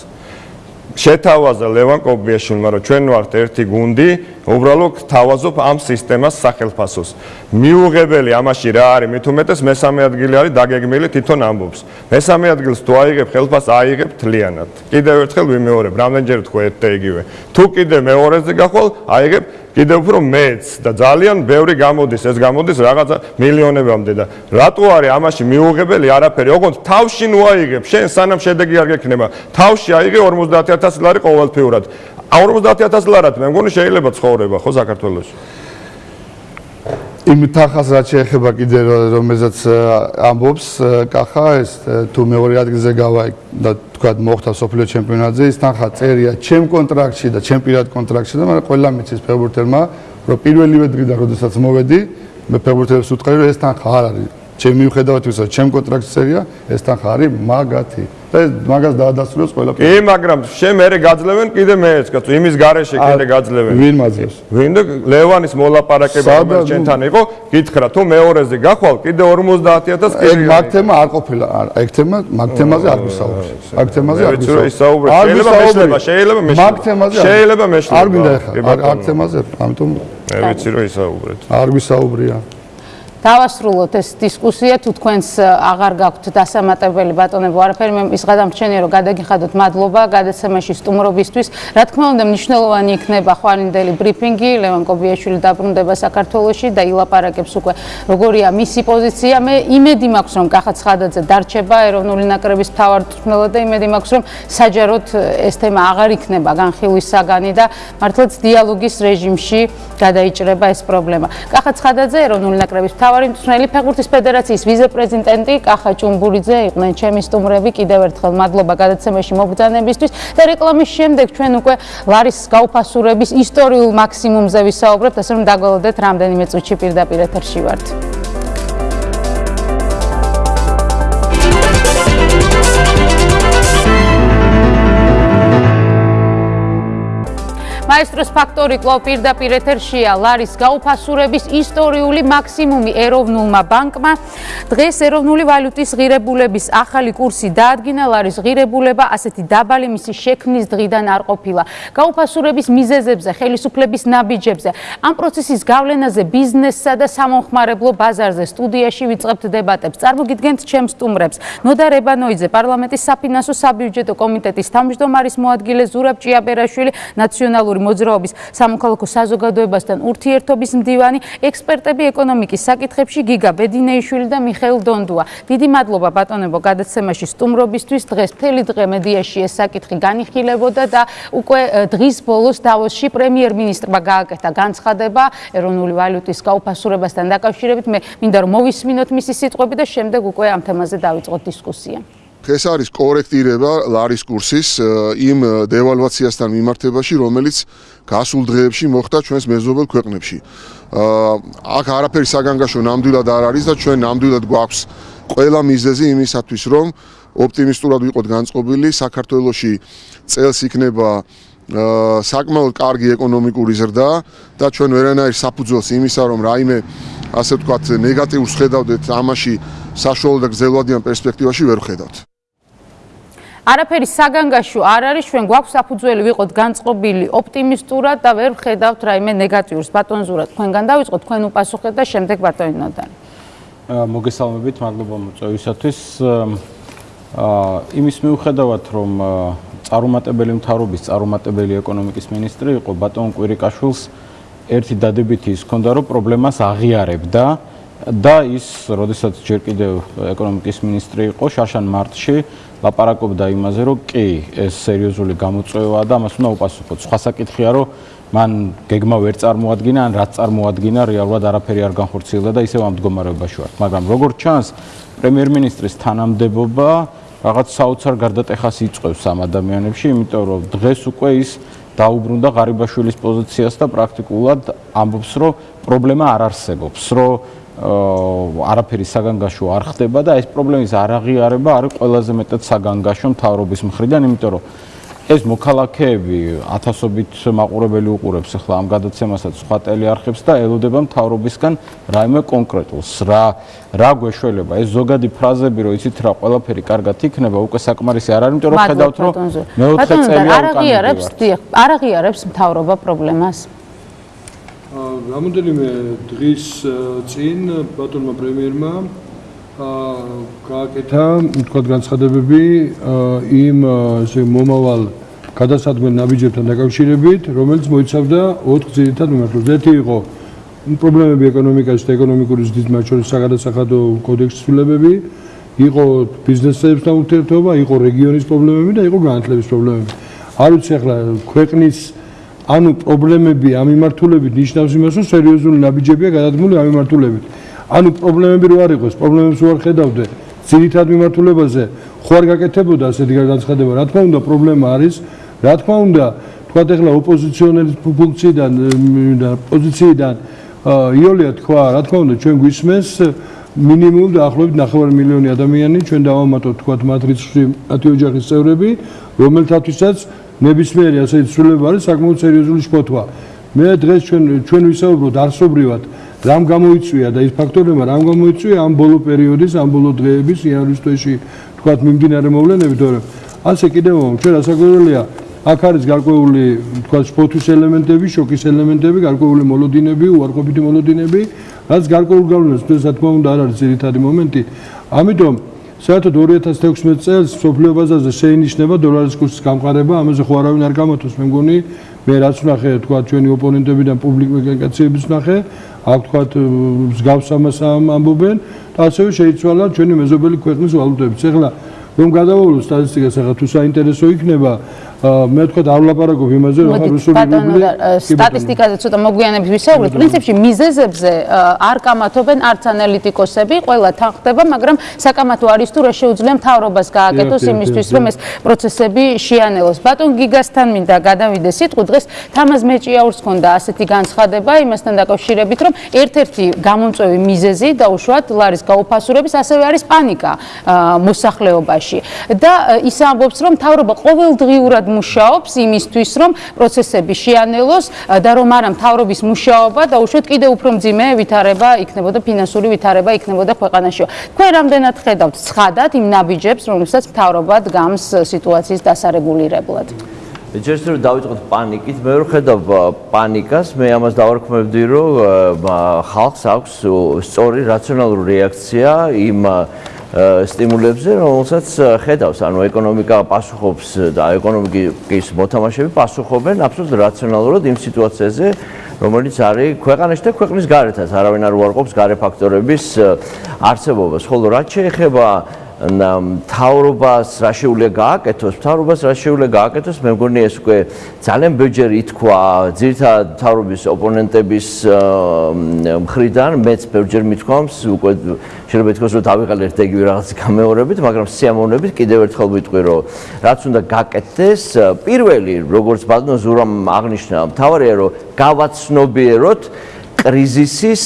შეთავაზა ლევან კობიაშვილმა, რომ ჩვენ ვართ ერთი გუნდი, უბრალოდ თავაზობ ამ სისტემას სახელფასოს. მიუღებელი ამაში რა არის? მით უმეტეს მესამე ადგილი არის დაგეგმილი თვითონ ამბობს. მესამე ადგილს თუ აიღებ ხელფას აიღებ თლიანად. კიდევ ერთხელ ვიმეორებ, რამდენჯერ თქვა ერთ და იგივე. თუ კიდე მეორეზე გახვალ, აიღებ კიდევ უფრო მეც და ძალიან ბევრი გამოდის, ეს გამოდის რაღაცა მილიონებამდე და რატო არის ამაში მიუღებელი არაფერი? ოღონდ თავში ნუ აიღებ, შენ სანამ შედეგი არ გექნება, თავში აიღე 50000 ლარი ყოველთვიურად. 50000 ლარად მე მგონი შეიძლება ცხოვრება ხო საქართველოში? იმ თანხას რაც შეეხება კიდე რომელზეც ამბობს კახა ეს თუ მეორე ადგილზე გავა და თქვა მოხდა სოფლიო ჩემპიონატზე ის თანხა წერია ჩემ კონტრაქტში და ჩემ პირად კონტრაქტში და მაგრამ ყველა მიცის ფეგურთელმა რომ პირველივე დღიდან როდესაც მოვედი მე ფეგურთელებს უთხრე რომ ეს თანხა არ არის ჩემი მიუხედავად ისა ჩემ კონტრაქტში წერია ეს თანხა არის მაგათი და მაგას დაადასტურებს ყველაფერი. კი, მაგრამ შენ მეરે გაძლევენ კიდე მეც, კაცო, იმის garaშე კიდე გაძლევენ. ვინ მაძლევს? ვინ და ლევანის მოლაპარაკება რომელიც შენთან იყო, გითხრა თუ მეორეზე გახვალ, კიდე 50000 კიდე. ეგ მაგ თემა არ ყოფილა, ეგ თემა მაგ თემაზე არ გვისაუბრე. მაგ თემაზე არ გვისაუბრე. შეიძლება მეშლება, შეიძლება მეშლება. მაგ თემაზე შეიძლება მეშლება. არ მინდა ეხა, მაგ თემაზე, ამიტომ მე ვიცი რომ ისაუბრეთ. არ გვისაუბრია. დავასრულოთ ეს დისკუსია. თუ თქვენს აღარ გაქვთ დასამატებელი ბატონებო არაფერი მე ის გადამრჩენია რომ გადაგიხადოთ მადლობა გადაცემაში სტუმრობისთვის. რა თქმა უნდა მნიშვნელოვანი იქნება ხვალინდელი ბრიფინგი ლევან კობიაშვილი დაბრუნდება საქართველოში და ილაპარაკებს უკვე როგორია მისი პოზიცია. მე იმედი მაქვს რომ კახა ცხადაძე დარჩება ეროვნული ნაკრების მთავარ მწვრთნელად და იმედი მაქვს რომ საჯაროდ ეს თემა აღარ იქნება განხილვის საგანი და მართლაც დიალოგის რეჟიმში გადაიჭრება ეს პრობლემა. კახა ცხადაძე ეროვნული ნაკრების მთავარ მთავარი მწვრთნელი ფეხბურთის ფედერაციის ვიце-პრეზიდენტი კახა ჭუმბურიძე იყვნენ ჩემი სტუმრები კიდევ ერთხელ მადლობა გადაცემაში მობრძანებისთვის და რეკლამის შემდეგ ჩვენ უკვე ლარის გაუფასურების ისტორიულ მაქსიმუმზე ვისაუბრებთ ასე რომ დაგველოდეთ რამდენიმე წუთში პირდაპირ ეთერში ვართ მაესტროს ფაქტორი კლავ პირდაპირ ეთერშია. ლარის გაუფასურების ისტორიული მაქსიმუმი ეროვნულმა ბანკმა დღეს ეროვნული ვალუტის ღირებულების ახალი კურსი დაადგინა ლარის ღირებულება ასეთი დაბალი მისი შექმნის დღიდან არ ყოფილა. გაუფასურების მიზეზებზე ხელისუფლების ნაბიჯებზე ამ პროცესის გავლენაზე ბიზნესსა და სამომხმარებლო ბაზარზე სტუდიაში ვიწყებთ დებატებს. წარმოგიდგენთ ჩემს სტუმრებს. ნოდა რებანოიძე პარლამენტის საფინანსო საბიუჯეტო კომიტეტის თავმჯდომარის მოადგილე ზურაბ ჭიაბერაშვილი ნაციონალური მოძრაობის სამოქალაქო საზოგადოებასთან ურთიერთობის მდივანი, ექსპერტები ეკონომიკის საკითხებში გიგა ბედინეიშვილი და მიხეილ დონდუა. დიდი მადლობა ბატონებო გადაცემაში სტუმრობისთვის. დღეს მთელი დღე მედიაში ეს საკითხი განიხილებოდა და უკვე დღის ბოლოს დავოსში პრემიერ-მინისტრმა გააკეთა განცხადება ეროვნული ვალუტის გაუფასურებასთან დაკავშირებით. მე მინდა რომ მოვისმინოთ მისი სიტყვები და შემდეგ უკვე ამ თემაზე დავიწყოთ დისკუსია. ეს არის კორექტირება ლარის კურსის იმ დევალვაციასთან მიმართებაში, რომელიც გასულ დღეებში მოხდა ჩვენს მეზობელ ქვეყნებში. აქ არაფერი საგანგაშო ნამდვილად არ არის და ჩვენ ნამდვილად გვაქვს ყველა მიზეზი იმისათვის, რომ ოპტიმისტურად ვიყოთ განწყობილი საქართველოსი წელს იქნება საკმაოდ კარგი ეკონომიკური ზრდა და ჩვენ ვერანაირ საფუძველს იმისა რომ რაიმე ასე ვთქვათ ნეგატიურს ხედავდეთ ამაში საშუალო და გრძელვადიან პერსპექტივაში ვერ ხედავთ არაფერი საგანგაშო არ არის ჩვენ გვაქვს საფუძველი ვიყოთ განწყობილი ოპტიმისტურად და ვერ ხედავთ რაიმე ნეგატიურს. ბატონზურად თქვენგან დავიწყოთ თქვენ უპასუხეთ და შემდეგ ბატონინოდანი მოგესალმებით მადლობა მოწვევისათვის. აა იმის მიუხედავად რომ წარუმატებელი მთავრობის წარუმატებელი ეკონომიკის მინისტრი იყო ბატონ კვირიკაშვილს ერთი დადებითი ის ქონდა რომ პრობლემას აღიარებდა და ის როდესაც ჯერ კიდევ ეკონომიკის მინისტრი იყო შაშან მარტში ლაპარაკობდა იმაზე რომ კი ეს სერიოზული გამოწვევაა და ამას უნდა უპასუხოთ. სხვა საკითხია რომ მან გეგმა ვერ წარმოადგინა ან რაც წარმოადგინა რეალურად არაფერი არ განხორციელდა და ისევ ამ მდგომარეობაში ვართ მაგრამ როგორც ჩანს პრემიერ-მინისტრის თანამდებობა რაღაც საოცარ გარდატეხას იწევს ამ ადამიანებში, იმიტომ რომ დღეს უკვე ის დაუბრუნდა ღარიბაშვილის პოზიციას და პრაქტიკულად ამბობს, რომ პრობლემა არ არსებობს, რომ არაფერი საგანგაშო არ ხდება და ეს პრობლემის არაღიარება არის ყველაზე მეტად საგანგაშო მთავრობის მხრიდან, იმიტომ რომ ეს მოქალაქეები ათასობით მაყურებელი უყურებს ახლა ამ გადაცემასაც სხვა ტელეარხებს და ელოდება მთავრობისგან რაიმე კონკრეტულს. რა რა გვეშველება? ეს ზოგადი ფრაზები რომ იცით რა ყველაფერი კარგად იქნება უკვე საკმარისი არ არის იმიტომ რომ ხედავთ რომ მეოთხე წელია არ აღიარებს არ აღიარებს მთავრობა პრობლემას რამოდენიმე დღის წინ ბატონმა პრემიერმა გააკეთა თქვა განცხადებები იმ ესე მომავალ გადასადგმელ ნაბიჯებთან დაკავშირებით, რომელიც მოიცავდა 4 ძირითად მიმართულებას. ერთი იყო პრობლემები ეკონომიკაში და ეკონომიკური ზრდის მათ შორის საგადასახადო კოდექსის ცვლილებები, იყო ბიზნესებთან ურთიერთობა, იყო რეგიონის პრობლემები და იყო განათლების პრობლემები. არ ვიცი ახლა ქვეყნის ანუ პრობლემები ამ მიმართულებით ნიშნავს იმას, რომ სერიოზული ნაბიჯებია გადადგმული ამ მიმართულებით. ანუ პრობლემები რო არ იყოს, პრობლემებს რო არ ხედავდე, ძირითად მიმართულებაზე ხო არ გაკეთებოდა ასეთი განცხადება. რა თქმა უნდა, პრობლემა არის, რა თქმა უნდა, თქვათ ახლა ოპოზიციონერის ფუნქციიდან და პოზიციიდან იოლია თქვა, რა თქმა უნდა, ჩვენ გვისმენს მინიმუმ დაახლოებით 9 მილიონი ადამიანი ჩვენ დავამატოთ თქვათ მათ რიცხვში მათი ოჯახის წევრები, რომელთათვისაც ნებისმიერი ასეთი ცვლილება არის საკმაოდ სერიოზული შფოთვა. მე დღეს ჩვენ ჩვენ ვისაუბროთ არსობრივად რამ გამოიწვია და ის ფაქტორებმა რამ გამოიწვია ამ ბოლო პერიოდის, ამ ბოლო დღეების იანვრის-თვეში თქვათ მიმდინარე მოვლენები, თორემ ასე კიდევ ჩვენ რასაკვირველია, აქ არის გარკვეული თქვათ სპორტის ელემენტები, შოკის ელემენტები, გარკვეული მოლოდინები, უარყოფითი მოლოდინები, რაც გარკვეულ გავლენას თქოს, რა თქმა უნდა, არ არის ძირითადი მომენტი. ამიტომ საერთოდ 2016 წელს სოფლიო ბაზარზე შეინიშნება დოლარის კურსის გამყარება, ამაზე ხო არავინ არ გამოთოს, მე მგონი, მე რაც ვნახე, თქვა ჩვენი ოპონენტებიდან პუბლიკაციების ვნახე, აქ თქვა მსგავს ამას ამბობენ და ასევე შეიცვალა ჩვენი მეზობელი ქვეყნის ვალუტებიც. ეხლა რომ გადავავლო სტატისტიკას, ახლა თუ საინტერესო იქნება, მე თქვა არ ვლაპარაკობ იმაზე რომ ახლა რუსული რუბლი სტატისტიკაზე ცოტა მოგვიანებით ვისაუბრეთ. პრინციპში მიზეზებზე არ კამათობენ არც ანალიტიკოსები, ყველა თანხდება, მაგრამ საკამათო არის თუ რა შეუძლია მთავრობას გააკეთოს იმისთვის, რომ ეს პროცესები შეანელოს. ბატონ გიგასთან მინდა გადავიდე სიტყვი დღეს თამაზ მეჭიაურს ქონდა ასეთი განცხადება იმასთან დაკავშირებით, რომ ერთ-ერთი გამომწვევი მიზეზი დაუშვათ ლარის გაუფასურების ასევე არის პანიკა მოსახლეობაში. და ის ამბობს, რომ მთავრობა ყოველდღიურად მუშაობს იმისთვის, რომ პროცესები შეანელოს და რომ არა მთავრობის მუშაობა და უშუალოდ კიდევ უფრო მძიმე ვითარება იქნებოდა ფინანსური ვითარება იქნებოდა ქვეყანაში. თქვენ რამდენად ხედავთ ცხადად იმ ნაბიჯებს, რომლებსაც მთავრობა დგამს სიტუაციის დასარეგულირებლად? ჯერს რომ დავიწყოთ პანიკით, მე რო ხედავ პანიკას, მე ამას დავარქმევდი, რომ ხალხს აქვს სწორი რაციონალური რეაქცია იმ სტიმულებზე, რომელსაც ხედავს, ანუ ეკონომიკა პასუხობს და ეკონომიკის მოთამაშეები პასუხობენ აბსოლუტურად რაციონალურად იმ სიტუაციაზე, რომელიც არის ქვეყანაში და ქვეყნის გარეთაც, არავინ არ უარყოფს გარე ფაქტორების არსებობას. ხოლო რაც შეეხება მთავრობას რა შეუძლია გააკეთოს, მთავრობას რა შეუძლია გააკეთოს, მე მგონი ეს უკვე ძალიან ბევრჯერ ითქვა ძირითადად მთავრობის ოპონენტების მხრიდან, მეც ბევრჯერ მithქვამს, უკვე შეიძლება ითქვას, რომ დავიყალე ერთ-ერთი რაღაც გამეორებით, მაგრამ სიამოვნებით კიდევ ერთხელ ვიტყვი, რომ რაც უნდა გააკეთდეს, პირველი, როგორც ბატონ ზურამ აღნიშნა, მთავარია, რომ გავაცნობიეროთ კრიზისის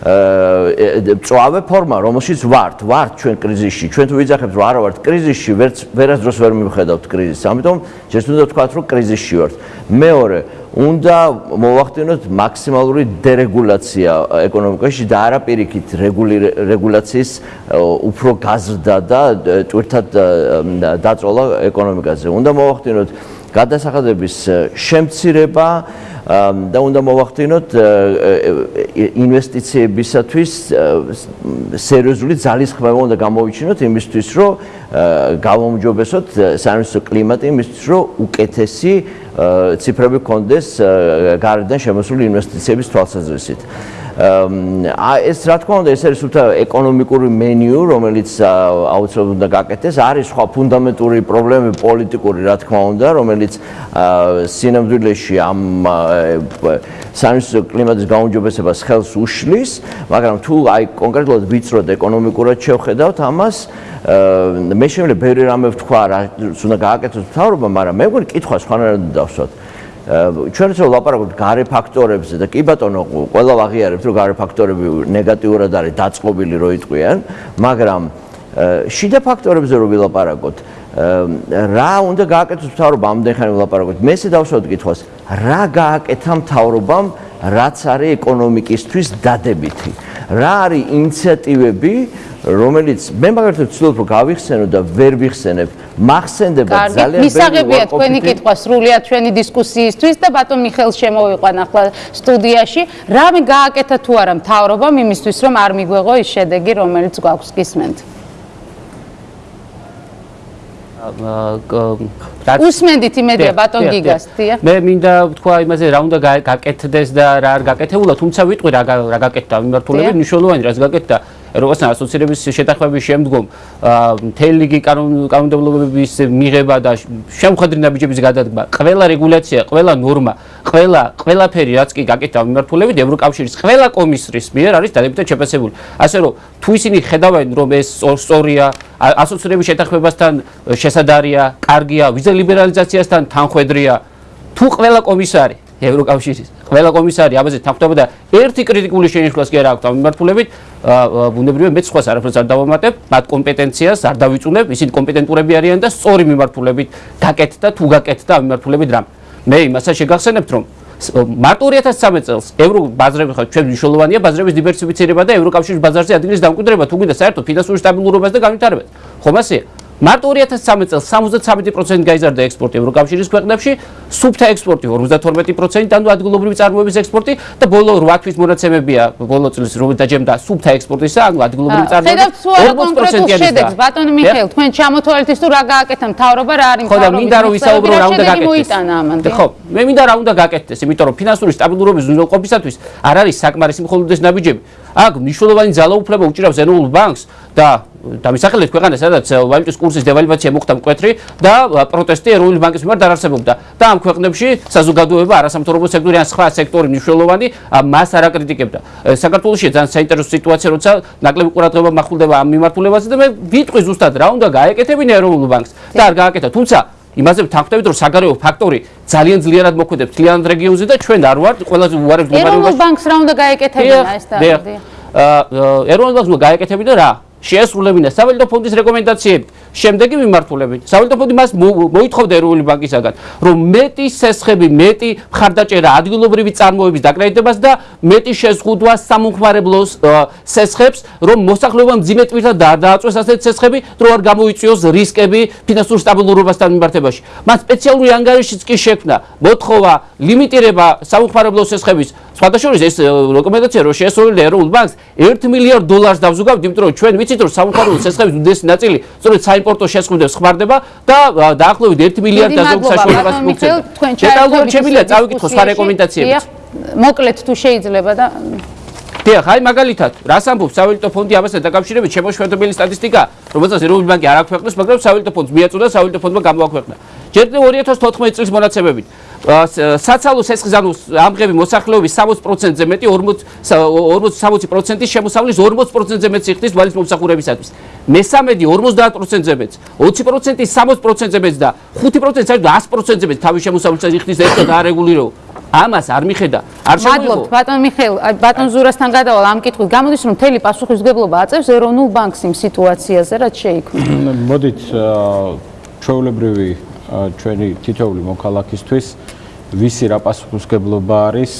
წვავე ფორმა, რომელშიც ვართ, ვართ ჩვენ კრიზისში. ჩვენ თუ ვიძახებთ, რომ არა ვართ კრიზისში, ვერც ვერასდროს ვერ მივხედავთ კრიზისს. ამიტომ ჯერ უნდა ვთქვათ, რომ კრიზისში ვართ. მეორე, უნდა მოვახდინოთ მაქსიმალური დერეგულაცია ეკონომიკაში და არა პირიქით რეგულაციის უფრო გაზრდა და ტვირთად დაწოლა ეკონომიკაზე. უნდა მოვახდინოთ გადასახადების შემცირება და უნდა მოვახდინოთ ინვესტიციებისათვის სერიოზული ძალისხმევა უნდა გამოვიჩინოთ იმისთვის, რომ გამომჯობესოთ საინვესტიციო კლიმატი იმისთვის, რომ უკეთესი ციფრები კონდეს გარედან შემოსული ინვესტიციების თვალსაზრისით. აა ეს რა თქმა უნდა ეს არის უთა ეკონომიკური მენიუ რომელიც აუცილებლად უნდა გაკეთდეს არის სხვა ფუნდამენტური პრობლემები პოლიტიკური რა თქმა უნდა რომელიც სინამდვილეში ამ საინვესტიციო კლიმატის გაუმჯობესებას ხელს უშლის მაგრამ თუ აი კონკრეტულად ვიწროდ ეკონომიკურად შევხედავთ ამას მე შემიძლია ბევრი რამე ვთქვა რა უნდა გააკეთოს მთავრობა მაგრამ მე მგონი კითხვა სხვანაირად დავსვათ. ჩვენ რო ლაპარაკობთ გარე ფაქტორებზე და კი ბატონო ყველა ვაღიარებთ რომ გარე ფაქტორები ნეგატიურად არის დაწყობილი რო იტყვიან მაგრამ შიდა ფაქტორებზე რო ვილაპარაკოთ რა უნდა გააკეთოს მთავრობა ამდენ ხანი ვილაპარაკოთ მე ესე დავსვათ კითხვას რა გააკეთა მთავრობამ რაც არის ეკონომიკისთვის დადებითი? რა არის ინიციატივები რომელიც მე მაგალითად ვცდილობ რომ გავიხსენო და ვერ ვიხსენებ. მახსენდება ძალიან ბევრი მისაღებია თქვენი კითხვა სრულიად ჩვენი დისკუსიისთვის და ბატონ მიხეილს შემოვიყვან ახლა სტუდიაში. რამე გააკეთა თუ არა მთავრობამ იმისთვის რომ არ მიგვეღო ის შედეგი რომელიც გვაქვს გისმენთ უსმენდით იმედია ბატონ გიგას დია მე მინდა ვთქვა იმაზე რა უნდა გაკეთდეს და რა არ გაკეთებულა თუმცა ვიტყვი რა რა გაკეთდა. მიმართულებით მნიშვნელოვანი რაც გაკეთდა ევროპასთან ასოცირების შეთანხმების შემდგომ მთელი რიგი კანონმდებლობების მიღება და შემხედრი ნაბიჯების გადადგმა, ყველა რეგულაცია, ყველა ნორმა, ყველა ყველაფერი რაც კი გაკეთდა მიმართულებით ევროკავშირის ყველა კომისრის მიერ არის დადებითად შეფასებული. ასე რომ თუ ისინი ხედავენ რომ ეს სწორია ასოცირების შეთანხმებასთან შესადარია, კარგია, ვიზა ლიბერალიზაციასთან თანხვედრია, თუ ყველა კომისარი ევროკავშირის ყველა კომისარი ამაზე თანხმდება და ერთი კრიტიკული შენიშვნას კი არ აქვს ამ მიმართულებით ბუნებრივია მეც სხვას არაფერს არ დავამატებ მათ კომპეტენციას არ დავიწუნებ ისინი კომპეტენტურები არიან და სწორი მიმართულებით დაკეთდა თუ გაკეთდა ამ მიმართულებით რამ მე იმასაც შეგახსენებთ რომ მარტო 2013 წელს ევრო ბაზრები ხო ჩვენ მნიშვნელოვანია ბაზრების დივერსიფიცირება და ევროკავშირის ბაზარზე ადგილის დამკვიდრება თუ გინდა საერთოდ ფინანსური სტაბილურობას და განვითარებას. ხომ ასეა მარტო 2013 წელს 73% გაიზარდა ექსპორტი ევროკავშირის ქვეყნებში, სუფთა ექსპორტი 52%, ანუ ადგილობრივი წარმოების ექსპორტი და ბოლო 8 თვის მონაცემებია ბოლო წლის რომ დაჯემდა სუფთა ექსპორტისა, ანუ ადგილობრივი წარმოების 40%-იანი შედეგს. ბატონი მიხეილ, თქვენ ჩამოთვალეთ ის თუ რა გააკეთა მთავრობა რა არის მთავრობა? ხო და მინდა რომ ვისაუბრო რა უნდა გაკეთდეს. ხო, მე მინდა რა უნდა გაკეთდეს, იმიტომ რომ ფინანსური სტაბილურობის უზრუნველყოფისათვის არ არის საკმარისი მხოლოდ ეს ნაბიჯები. აქ მნიშვნელოვანი ძალაუფლება უჭირავს ეროვნულ ბანკს და დამისახელეთ ქვეყანას, სადაც ვალუტის კურსის დევალვაცია მოხდა მკვეთრი და პროტესტი ეროვნული ბანკის მიმართ არ არსებობდა. და ამ ქვეყნებში საზოგადოება არასამთავრობო სექტორი ან სხვა სექტორი მნიშვნელოვანი მას არ აკრიტიკებდა. საქართველოსი ძალიან საინტერესო სიტუაცია, როცა ნაკლები ყურადღება მახულდება ამ მიმართულებაზე და მე ვიტყვი ზუსტად რა უნდა გაეკეთებინა ეროვნულ ბანკს და არ გააკეთა. თუმცა იმაზე ვთანხმდებით, რომ საგარეო ფაქტორი ძალიან ძლიერად მოქმედებს თლიანად რეგიონზე და ჩვენ არ ვართ ყველაზე უარეს ეროვნულ ბანკს რა უნდა გაეკეთებინა ეს და? აა ეროვნულ ბანკს უნდა გაეკეთებინა რა? შეესრულებინა სავალუტო ფონდის რეკომენდაციები. შემდეგი მიმართულებით. სავალუტო ფონდი მას მოითხოვდა ეროვნული ბანკისაგან, რომ მეტი სესხები, მეტი მხარდაჭერა ადგილობრივი წარმოების დაკრედიტებას და მეტი შეზღუდვა სამომხმარებლო სესხებს, რომ მოსახლეობამ ძიმე ტვირთად დააწვეს ასეთი სესხები, რომ არ გამოიწვიოს რისკები ფინანსურ სტაბილურობასთან მიმართებაში. მას სპეციალური ანგარიშიც კი შექმნა, მოთხოვა ლიმიტირება სამომხმარებლო სესხების სხვადასხვა ეს რეკომენდაცია რომ შეესრულებინა ეროვნულ ბანკს 1 მილიარდ დოლარს დავზუგავთ, იმიტომ რომ ჩვენ ვიცით რომ სამხაროო სესხების უდიდესი ნაწილი სწორედ საიმპორტო შესყიდვებს ხმარდება და დაახლოებით 1 მილიარდ დაზოგ საშუალებას მოგცემ. დეტალურად შემიძლია წავიკითხო სხვა რეკომენდაციებიც. მოკლედ თუ შეიძლება და დიახ, აი მაგალითად, რას ამბობს სავალუტო ფონდი ამასთან დაკავშირებით შემოშვედებელი სტატისტიკა, რომელსაც ეროვნული ბანკი არ აქვეყნებს, მაგრამ სავალუტო ფონდს მიაწოდა სავალუტო ფონდმა გამოაქვეყნა. ჯერ 2014 წლის მონაცემებით საცალო სესხის ანუ ამღები მოსახლეობის 60%-ზე მეტი 40 60%-ის შემოსავლის 40%-ზე მეტი ხდის ვალის მომსახურებისათვის. მესამედი 50%-ზე მეტი, 20%-ის 60%-ზე მეტი და 5%-ი საერთოდ 100%-ზე მეტი თავის შემოსავლისას ხდის ერთად არეგულირებულ. ამას არ მიხედა. არ შემოიღო. მადლობთ ბატონ მიხეილ, ბატონ ზურასთან გადავალ ამ კითხვით. გამოდის რომ მთელი პასუხისგებლობა აწევს ეროვნულ ბანკს იმ სიტუაციაზე, რაც შეიქმნა. <coughs> მოდით ჩვეულებრივი ჩვენი თითოეული მოქალაქისთვის ვისი რა პასუხისგებლობა არის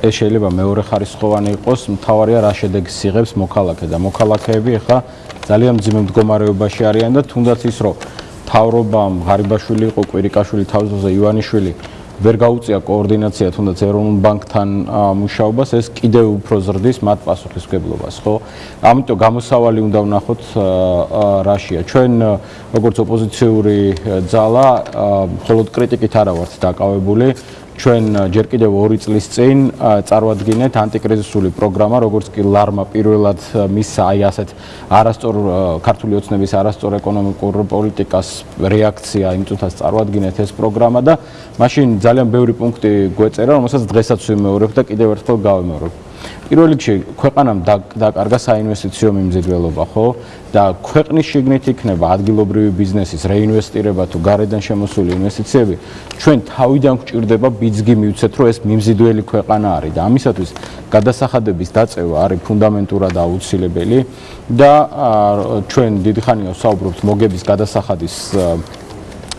ეს შეიძლება მეორე ხარისხოვანი იყოს, მთავარია რა შედეგს იღებს მოქალაქე და მოქალაქეები ახლა ძალიან მძიმე მდგომარეობაში არიან და თუნდაც ის რომ თავრობამ ღარიბაშვილი იყო კვირიკაშვილი თავზე ივანიშვილი ვერ გაუწია კოორდინაცია თუნდაც ეროვნულ ბანკთან მუშაობას ეს კიდევ უფრო ზრდის მათ პასუხისგებლობას ხო? ამიტომ გამოსავალი უნდა ვნახოთ რაშია. ჩვენ როგორც ოპოზიციური ძალა მხოლოდ კრიტიკით არა ვართ დაკავებული ჩვენ ჯერ კიდევ 2 წლის წინ წარვადგინეთ ანტიკრიზისული პროგრამა, როგორც კი ლარმა პირველად მისცა აი ასეთ არასწორ ქართული ოცნების არასწორ ეკონომიკურ პოლიტიკას რეაქცია იმ წუთას წარვადგინეთ ეს პროგრამა და მაშინ ძალიან ბევრი პუნქტი გვეწერა, რომელსაც დღესაც ვიმეორებ და კიდევ ერთხელ გავიმეორებ. პირველ რიგში ქვეყანამ დაკარგა საინვესტიციო მიმზიდველობა, ხო? და ქვეყნის შიგნით იქნება ადგილობრივი ბიზნესის რეინვესტირება თუ გარედან შემოსული ინვესტიციები, ჩვენ თავიდან გვჭირდება ბიძგი მივცეთ, რომ ეს მიმზიდველი ქვეყანა არის და ამისათვის გადასახადების დაწევა არის ფუნდამენტურად აუცილებელი და ჩვენ დიდი ხანია ვსაუბრობთ მოგების გადასახადის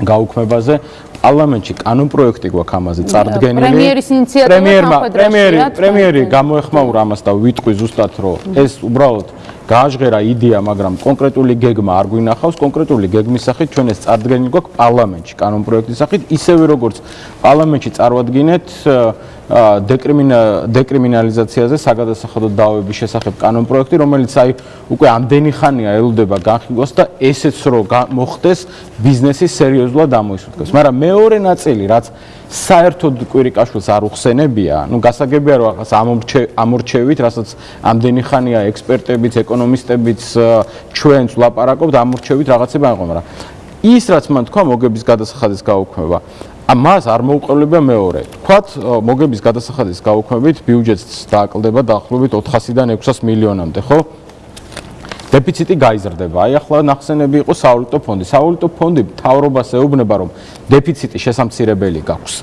გაუქმებაზე პარლამენტში კანონპროექტი გვაქვს ამაზე წარდგენილი. პრემიერის ინიციატივა პრემიერმა პრემიერი პრემიერი გამოეხმაურა ამას და ვიტყვი ზუსტად რომ ეს უბრალოდ გააჟღერა იდეა, მაგრამ კონკრეტული გეგმა არ გვინახავს, კონკრეტული გეგმის სახით ჩვენ ეს წარდგენილი გვაქვს პარლამენტში კანონპროექტის სახით, ისევე როგორც პარლამენტში წარვადგინეთ დეკრიმინა დეკრიმინალიზაციაზე საგადასახადო დაავების შესახებ კანონპროექტი, რომელიც აი უკვე ამდენი ხანია ელოდება განხილვას და ესეც რო მოხდეს ბიზნესის სერიოზულად ამოისურვოს. მაგრამ მეორე ნაწილი, რაც საერთოდ კვირიკაშვილს არ უხსენებია, ну გასაგებია რომ ახლა ამორჩევით, რასაც ამდენი ხანია ექსპერტებიც, ეკონომისტებიც ჩვენს ლაპარაკობთ, ამორჩევით რაღაცება აიღო, მაგრამ ის რაც მან თქვა მოგების გადასახადის გაუქმება, ამას არ მოუყოლება მეორე. თქვათ მოგების გადასახადის გაუქმებით ბიუჯეტს დააკლდება დაახლოებით 400-დან 600 მილიონამდე, ხო? დეფიციტი გაიზრდება. აი ახლა ნახსენები იყო სავალუტო ფონდი. სავალუტო ფონდი თავრობას ეუბნება, რომ დეფიციტი შესამცირებელი გაქვს.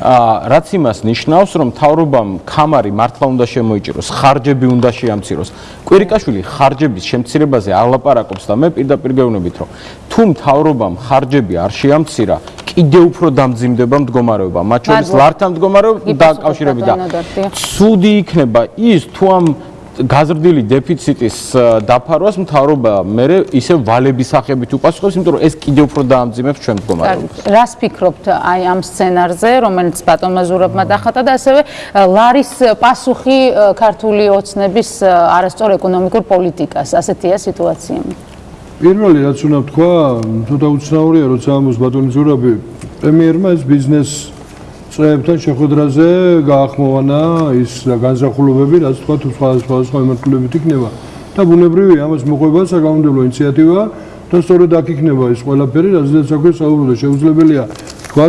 რაც იმას ნიშნავს, რომ თავრობამ კამარი მართლა უნდა შემოიჭიროს, ხარჯები უნდა შეამციროს. კვირიკაშვილი ხარჯების შემცირებაზე ალაპარაკობს და მე პირდაპირ გეუბნებით, რომ თუ თავრობამ ხარჯები არ შეამცირა, კიდევ უფრო დამძიმდება მდგომარეობა, მათ შორის ლართან მდგომარეობა დაკავშირებით და ცუდი იქნება ის თუ ამ გაზრდილი დეფიციტის დაფარვას მთავრობა მე ისე ვალების სახებით უპასუხებს, იმიტომ რომ ეს კიდევ უფრო დაამძიმებს ჩვენ მდგომარეობას. რას ფიქრობთ აი ამ სცენარზე, რომელიც ბატონმა ზურაბმა დახატა და ასევე ლარის პასუხი ქართული ოცნების არასწორ ეკონომიკურ პოლიტიკას, ასეთია სიტუაცია. პირველი რაც უნდა თქვა, ცოტა უცნაურია, როცა ამოს ბატონი ზურაბი პრემიერმა ეს ბიზნეს წრეებთან შეხვედრაზე გაახმოვანა ის განზახულობები, რაც თქვა თუ სხვა სხვა სხვა მიმართულებით იქნება და ბუნებრივია ამას მოყვება საკანონმდებლო ინიციატივა და სწორედ აქ იქნება ეს ყველაფერი, რაზეც საქმე საუბრობთ, შეუძლებელია თქვა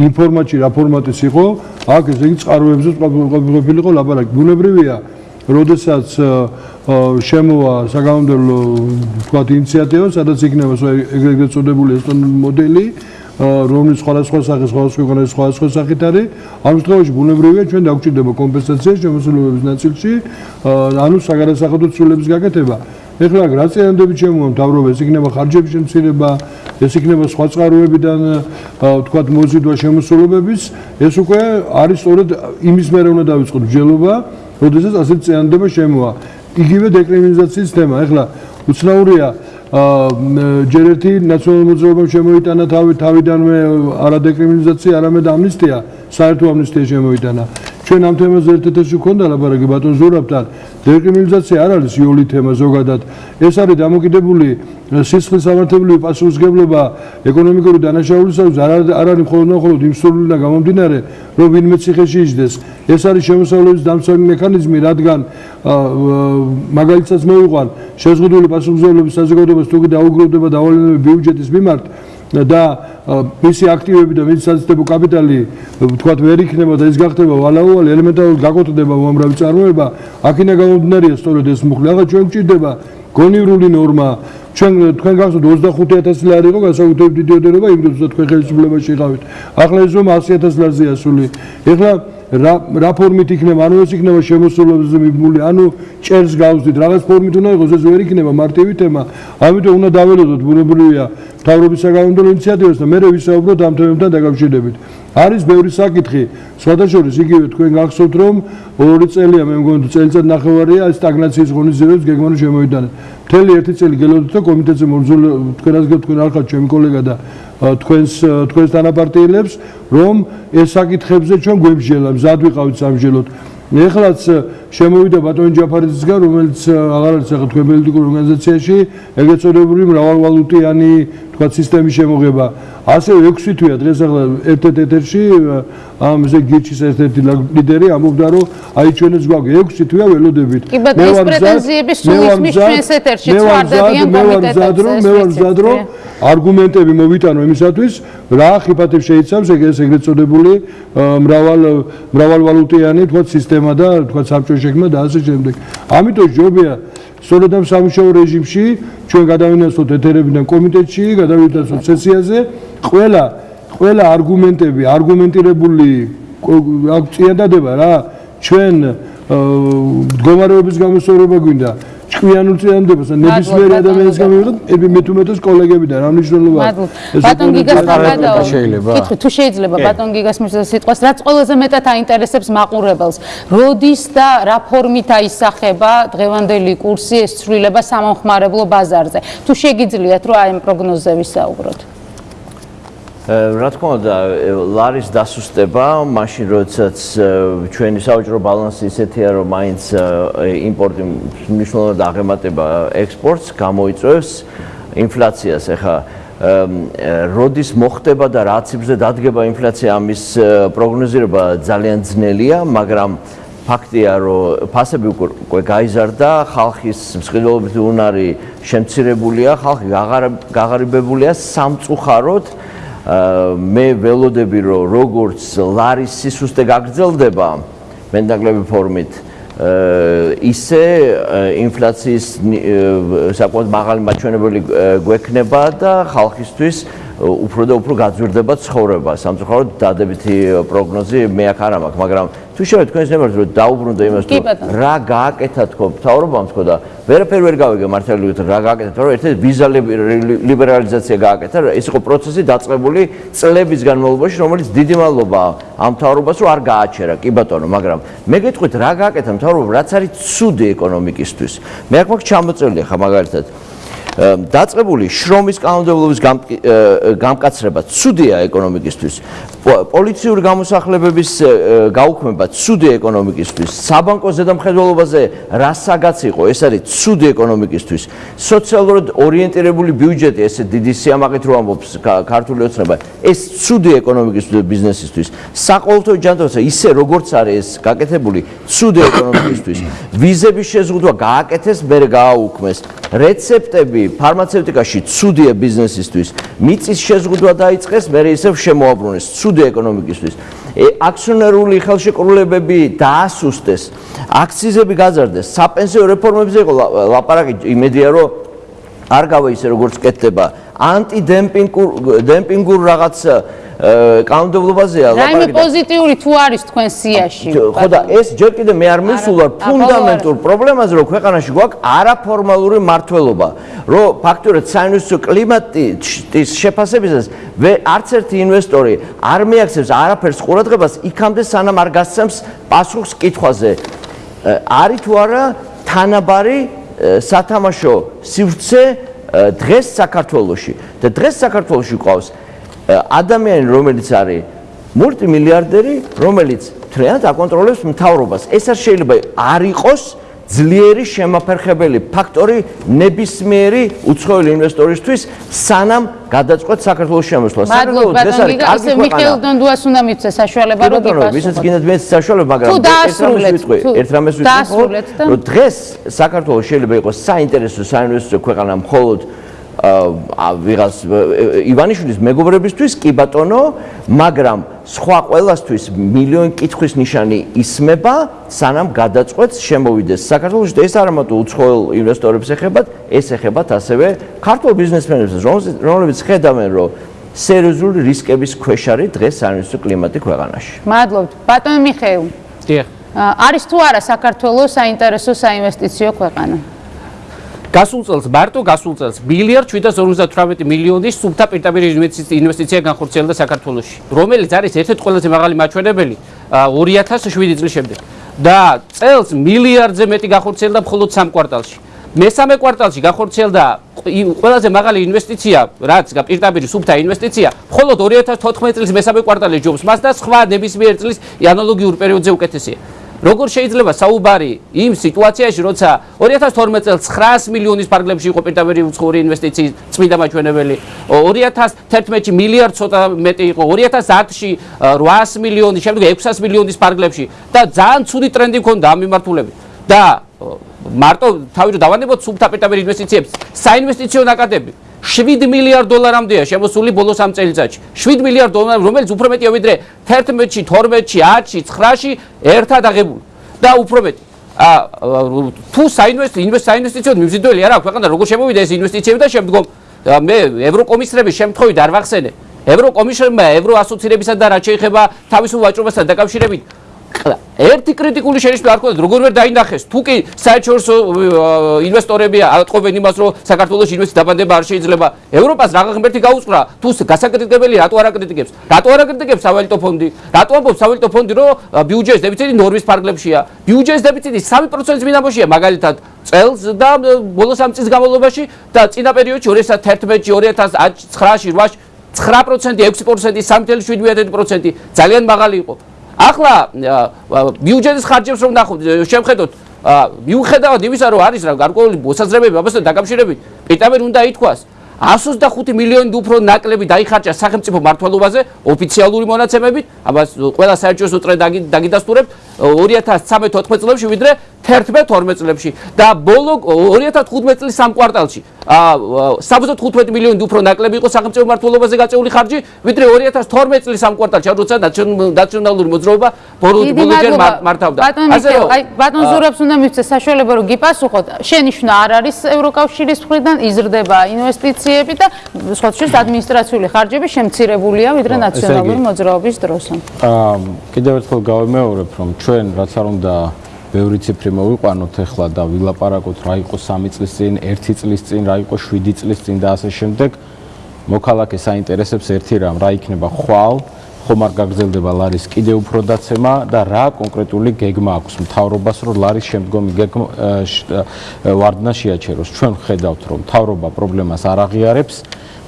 ინფორმაცია რა ფორმატის იყო, აქ ესე იგი წყაროებზე ყოფილიყო ლაბარაკი. ბუნებრივია, როდესაც შემოვა საკანონმდებლო თქვა ინიციატივა, სადაც იქნება ეგრეთ წოდებული ესტონური მოდელი რომლის სხვადასხვა სახე სხვადასხვა ქვეყანაში სხვადასხვა სახით არის. ამ შემთხვევაში ბუნებრივია ჩვენ დაგვჭირდება კომპენსაცია შემოსულობების ნაწილში. ანუ საგადასახადო ცვლილების გაკეთება. ეხლა რა წინანდები ჩემო მთავრობა ეს იქნება ხარჯების შემცირება ეს იქნება სხვა წყაროებიდან თქვათ მოზიდვა შემოსულობების ეს უკვე არის სწორედ იმის მერე უნდა დავიწყოთ ბჯელობა როდესაც ასეთ წინანდება შემოვა. იგივე დეკრიმინალიზაციის თემა. ეხლა უცნაურია ჯერ ერთი ნაციონალურ მოძრაობამ შემოიტანა თავი თავიდანვე არადეკრიმინალიზაცია, არამედ ამნისტია, საერთო ამნისტია შემოიტანა. ჩვენ ამ თემაზე ერთ-ერთი ვქონდა ლაბარაკი ბატონ ზურაბთან. დეკრიმინალიზაცია არ არის იოლი თემა ზოგადად. ეს არის დამოკიდებული სისხლის სამართლებრივი პასუხისგებლობა ეკონომიკური დანაშაულისათვის არ არ არის მხოლოდ მხოლოდ იმ სრულიდან გამომდინარე, რომ ვინმე ციხეში იჯდეს. ეს არის შემოსავლების დამცავი მექანიზმი, რადგან მაგალითად მოვიყვან შეზღუდული პასუხისგებლობის საზოგადოებას თუ კი დაუგროვდება დავალებები ბიუჯეტის მიმართ და მისი აქტივები და მისი საცდებო კაპიტალი ვთქვათ ვერ იქნება და ის გახდება ვალაუალი ელემენტარულად გაკოტრდება უამრავი წარმოება აქინა გამომდინარეა სწორედ ეს მუხლი აღა ჩვენ გვჭირდება გონივრული ნორმა ჩვენ თქვენ გახსოვთ 25000 ლარი იყო განსაკუთრებით დიდი ოდენობა იმ დროს თქვენ ხელისუფლებაში იყავით. ახლა ეს რომ 100000 ლარზე ასული. ეხლა რა რა ფორმით იქნება, ანუ ეს იქნება შემოსულებზე მიბმული, ანუ ჭერს გავზდით, რაღაც ფორმით უნდა იყოს, ეს ვერ იქნება მარტივი თემა. ამიტომ უნდა დაველოდოთ ბუნებრივია თავრობის საკანონმდებლო ინიციატივას და მე ვისაუბროთ ამ თემებთან დაკავშირებით. არის ბევრი საკითხი, სხვადასხვა იგივე თქვენ გახსოვთ რომ ორი წელია მე მგონი წელიწად ნახევარია ეს სტაგნაციის ღონისძიებებს გეგმანო შემოიტანა. მთელი ერთი წელი გელოდოთ და კომიტეტზე მოძულ თქვენას თქვენ არ ხართ ჩემი კოლეგა და თქვენს თქვენს თანაპარტიელებს რომ ეს საკითხებზე ჩვენ გვემსჯელა, მზად ვიყავით სამსჯელოდ. ეხლაც შემოვიდა ბატონი ჯაფარიძისგან, რომელიც აღარ არის ახლა თქვენ პოლიტიკურ ორგანიზაციაში, ეგეც წოდებული მრავალვალუტიანი თქვა სისტემის შემოღება. ასე 6 თვეა დღეს ახლა ერთ-ერთ ეთერში ამ ზე გიჩის ერთ-ერთი ლიდერი ამობდა რომ აი ჩვენც გვაქვს 6 თვეა ველოდებით. მე ვარ პრეტენზიების სულ ისმის ჩვენს ეთერში წვარდებიან კომიტეტებზე. მე ვარ მზად რომ არგუმენტები მოვიტანო იმისათვის რა ხიფათებს შეიძლება ეგრეთ ეგრეთ წოდებული მრავალ მრავალვალუტიანი თქვა სისტემა და თქვა საბჭოს შექმნა და ასე შემდეგ. ამიტომ ჯობია სწორედ ამ სამუშაო რეჟიმში ჩვენ გადავინაცვლოთ ეთერებიდან კომიტეტში, გადავინაცვლოთ სესიაზე, ყველა ყველა არგუმენტები, არგუმენტირებული აქ წიადადება რა, ჩვენ მდგომარეობის გამოსწორება გვინდა ჭკვიანურ წინანდებას და ნებისმიერ ადამიანის გამიღოთ, ები მე თუ მეტოს კოლეგებიდან რა მნიშვნელობა აქვს. ბატონ გიგას გადავა. კითხი თუ შეიძლება ბატონ გიგას მისცა სიტყვას, რაც ყველაზე მეტად აინტერესებს მაყურებელს. როდის და რა ფორმით აისახება დღევანდელი კურსი ეს ცვლილება სამომხმარებლო ბაზარზე? თუ შეგიძლიათ რომ აი ამ პროგნოზზე ვისაუბროთ. რა თქმა უნდა, ლარის დასუსტება, მაშინ როდესაც ჩვენი საოჯრო ბალანსი ისეთია, რომ მაინც იმპორტი მნიშვნელოვნად აღემატება ექსპორტს, გამოიწვევს ინფლაციას. ეხა როდის მოხდება და რა ციფრზე დადგება ინფლაცია, ამის პროგნოზირება ძალიან ძნელია, მაგრამ ფაქტია, რომ ფასები უკვე გაიზარდა, ხალხის მსყიდველობითი უნარი შემცირებულია, ხალხი გაღარიბებულია სამწუხაროდ. მე ველოდები რომ როგორც ლარის სისუსტე გაგრძელდება მენდაგლები ფორმით ისე ინფლაციის საკუთარ მაღალი მაჩვენებელი გვექნება და ხალხისთვის უფრო და უფრო გაძვირდება ცხოვრება. სამწუხაროდ დადებითი პროგნოზი მე აქ არ მაქვს, მაგრამ თუ შეიძლება თქვენ ზემოთ რომ დაუბრუნდე იმას თუ რა გააკეთა თქო მთავრობამ თქო და ვერაფერ ვერ გავიგე მართალია რა გააკეთა თქო ერთ-ერთი ვიზა ლიბერალიზაცია გააკეთა ეს იყო პროცესი დაწყებული წლების განმავლობაში რომელიც დიდი მადლობა ამ მთავრობას რომ არ გააჩერა. კი ბატონო მაგრამ მე გეტყვით რა გააკეთა მთავრობამ რაც არის ცუდი ეკონომიკისთვის. მე აქ მაქვს ჩამოწეული ხა მაგალითად დაწყებული შრომის კანონმდებლობის გამკაცრება ცუდია ეკონომიკისთვის. პოლიციური გამოსახლებების გაუქმება ცუდი ეკონომიკისთვის. საბანკო ზედამხედველობაზე რა საგაც იყო ეს არის ცუდი ეკონომიკისთვის. სოციალურად ორიენტირებული ბიუჯეტი ესე დიდი სიამაყით რო ამბობს ქართული ოცნება ეს ცუდი ეკონომიკისთვის ბიზნესისთვის. საყოველთაო ჯანმრთელობა ისე როგორც არის ეს გაკეთებული ცუდი ეკონომიკისთვის. <coughs> ვიზების შეზღუდვა გააკეთეს მე გააუქმეს. რეცეპტები ფარმაცევტიკაში ცუდია ბიზნესისთვის მიწის შეზღუდვა დაიწყეს მე ისევ შემოაბრუნეს ცუდი ეკონომიკისთვის. აქციონერული ხელშეკრულებები დაასუსტეს, აქციზები გაზარდეს, საპენსიო რეფორმებზე იყო ლაპარაკი, იმედია რომ არ გავა ისე როგორც კეთდება ანტიდემპინგურ დემპინგურ რაღაც კანონმდებლობაზეა ლაპარაკი. რაიმე პოზიტიური თუ არის თქვენ სიაში? ხო და ეს ჯერ კიდე მე არ მისულ ვარ ფუნდამენტურ პრობლემაზე, რომ ქვეყანაში გვაქვს არაფორმალური მართლობა, რომ ფაქტურად საინვესტიციო კლიმატის შეფასებისას არც ერთი ინვესტორი არ მიაქცევს არაფერს ყურადღებას იქამდე სანამ არ გასცემს პასუხს კითხვაზე. არის თუ არა თანაბარი სათამაშო სივრცე დღეს საქართველოში. და დღეს საქართველოში ყავს ადამიანი რომელიც არის მულტიმილიარდერი რომელიც თრეად აკონტროლებს მთავრობას. ეს არ შეიძლება არ იყოს ძლიერი შემაფერხებელი ფაქტორი ნებისმიერი უცხოელი ინვესტორისთვის სანამ გადაწყვეტ საქართველოს შემოსვლა. საქართველოს ეს არის კარგი ქვეყანა. მიხეილ დონდუას უნდა მიწეს საშუალება რომ იფასოს. ვისაც გინდათ მეც საშუალება, მაგრამ ერთ რამეს ვიტყვი, რომ დღეს საქართველოს შეიძლება იყოს საინტერესო საინვესტიციო ქვეყანა მხოლოდ აა ვიღას ივანიშვილის მეგობრებისთვის კი ბატონო, მაგრამ სხვა ყველასთვის მილიონი კითხვის ნიშანი ისმება, სანამ გადაწყვეტს შემოვიდეს საქართველოს და ეს არ ამათო უცხოელ ინვესტორებს ეხებათ, ეს ეხებათ ასევე ქართულ ბიზნესმენებს, რომლებიც ხედავენ, რომ სერიოზული რისკების ქვეშ არის დღეს საინვესტო კლიმატი ქვეყანაში. მადლობთ. ბატონო მიხეილ. დიახ. არის თუ არა საქართველოს საინტერესო საინვესტიციო ქვეყანა? გასულ წელს მარტო გასულ წელს მილიარდ 758 მილიონის სუბთა პირდაპირ ინვესტიცია განხორციელდა საქართველოში, რომელიც არის ერთ-ერთი ყველაზე მაღალი მაჩვენებელი 2007 წლის შემდეგ. და წელს მილიარდზე მეტი განხორციელდა მხოლოდ სამ კვარტალში. მესამე კვარტალში განხორციელდა ყველაზე მაღალი ინვესტიცია, რაც პირდაპირ სუბთა ინვესტიცია, მხოლოდ 2014 წლის მესამე კვარტალში ჯობს მას და სხვა ნებისმიერ წლის ანალოგიურ პერიოდზე უკეთესია. როგორ შეიძლება საუბარი იმ სიტუაციაში, როცა 2012 წელს 900 მილიონის ფარგლებში იყო პირდაპირ უცხოური ინვესტიციის წმინდა მაჩვენებელი, 2011-ში მილიარდ ცოტა მეტი იყო, 2010-ში 800 მილიონი, შემდეგ 600 მილიონის ფარგლებში და ძალიან ცუდი ტრენდი ჰქონდა ამ მიმართულებით. და მარტო თავი რომ დავანებოთ სუბთა პირდაპირ ინვესტიციებს, საინვესტიციო ნაკადები 7 მილიარდ დოლარამდეა შემოსული ბოლოს ამ წელიწადში. 7 მილიარდ დოლარი, რომელიც უფრო მეტია ვიდრე 11-ში, 12-ში, 10-ში, 9-ში ერთად აღებული. და უფრო მეტი. ა თუ საინვესტიციო მიზიდველი არა ქვეყანა, როგორ შემოვიდა ეს ინვესტიციები და შემდგომ მე ევროკომისრების შემთხვევით არ ვახსენე. ევროკომისრმა ევროასოცირებისა და რაც შეეხება თავისუფალ ვაჭრობასთან დაკავშირებით ერთი კრიტიკული შენიშვნა არ ქონდა, როგორ ვერ დაინახეს. თუ კი საერთაშორისო ინვესტორები ატყობენ იმას, რომ საქართველოს ინვესტიცია დაბანდება არ შეიძლება, ევროპას რაღა ღმერთი გაუწყრა, თუ გასაკრიტიკებელი რატო არ აკრიტიკებს? რატო არ აკრიტიკებს სავალუტო ფონდი? რატო ამბობს სავალუტო ფონდი, რომ ბიუჯეტის დეფიციტი ნორმის ფარგლებშია? ბიუჯეტის დეფიციტი 3%-ის მინამოშია, მაგალითად, წელს და ბოლოს ამ წლის განმავლობაში და წინა პერიოდში 2011-ში, 2009-ში, 8-ში 9%, 6%, 3.7% ძალიან მაღალი იყო. ახლა ბიუჯეტის ხარჯებს რომ ნახოთ შევხედოთ მიუხედავად იმისა რომ არის რა გარკვეული მოსაზრებები ამასთან დაკავშირებით პიტამერ უნდა ითქვას. 125 მილიონი უფრო ნაკლები დაიხარჯა სახელმწიფო მართლობაზე ოფიციალური მონაცემებით. ამას ყველა საერთაშორისო წრე დაგიდასტურებ 2013-14 წლებში ვიდრე 11-12 წლებში. და ბოლო 2015 წლის სამ კვარტალში. ა 75 მილიონი უფრო ნაკლები იყო სახელმწიფო მართლობაზე გაწეული ხარჯი. ვიდრე 2012 წლის სამ კვარტალში. როცა ნაციონალური მოძრაობა ბოლოჯერ მართავდა. ასე რომ აი ბატონ ზურაბს უნდა მივცე საშუალება რომ გიპასუხოთ. შენიშვნა არ არის ევროკავშირის მხრიდან იზრდება ინვესტიციები და სხვა შეს ადმინისტრაციული ხარჯები შემცირებულია ვიდრე ნაციონალური მოძრაობის დროს. ა კიდევ ერთხელ გავიმეორებ რომ ჩვენ რაც არ უნდა ბევრი ციფრი მოვიყვანოთ ახლა და ვილაპარაკოთ რა იყო 3 წლის წინ, 1 წლის წინ, რა იყო 7 წლის წინ და ასე შემდეგ. მოქალაქეს საინტერესებს ერთი რამ, რა იქნება ხვალ, ხომ არ გაგრძელდება ლარის კიდე უფრო დაცემა და რა კონკრეტული გეგმა აქვს მთავრობას, რომ ლარის შემდგომი გეგმა ვარდნა შეაჩეროს. ჩვენ ხედავთ, რომ მთავრობა პრობლემას არ აღიარებს,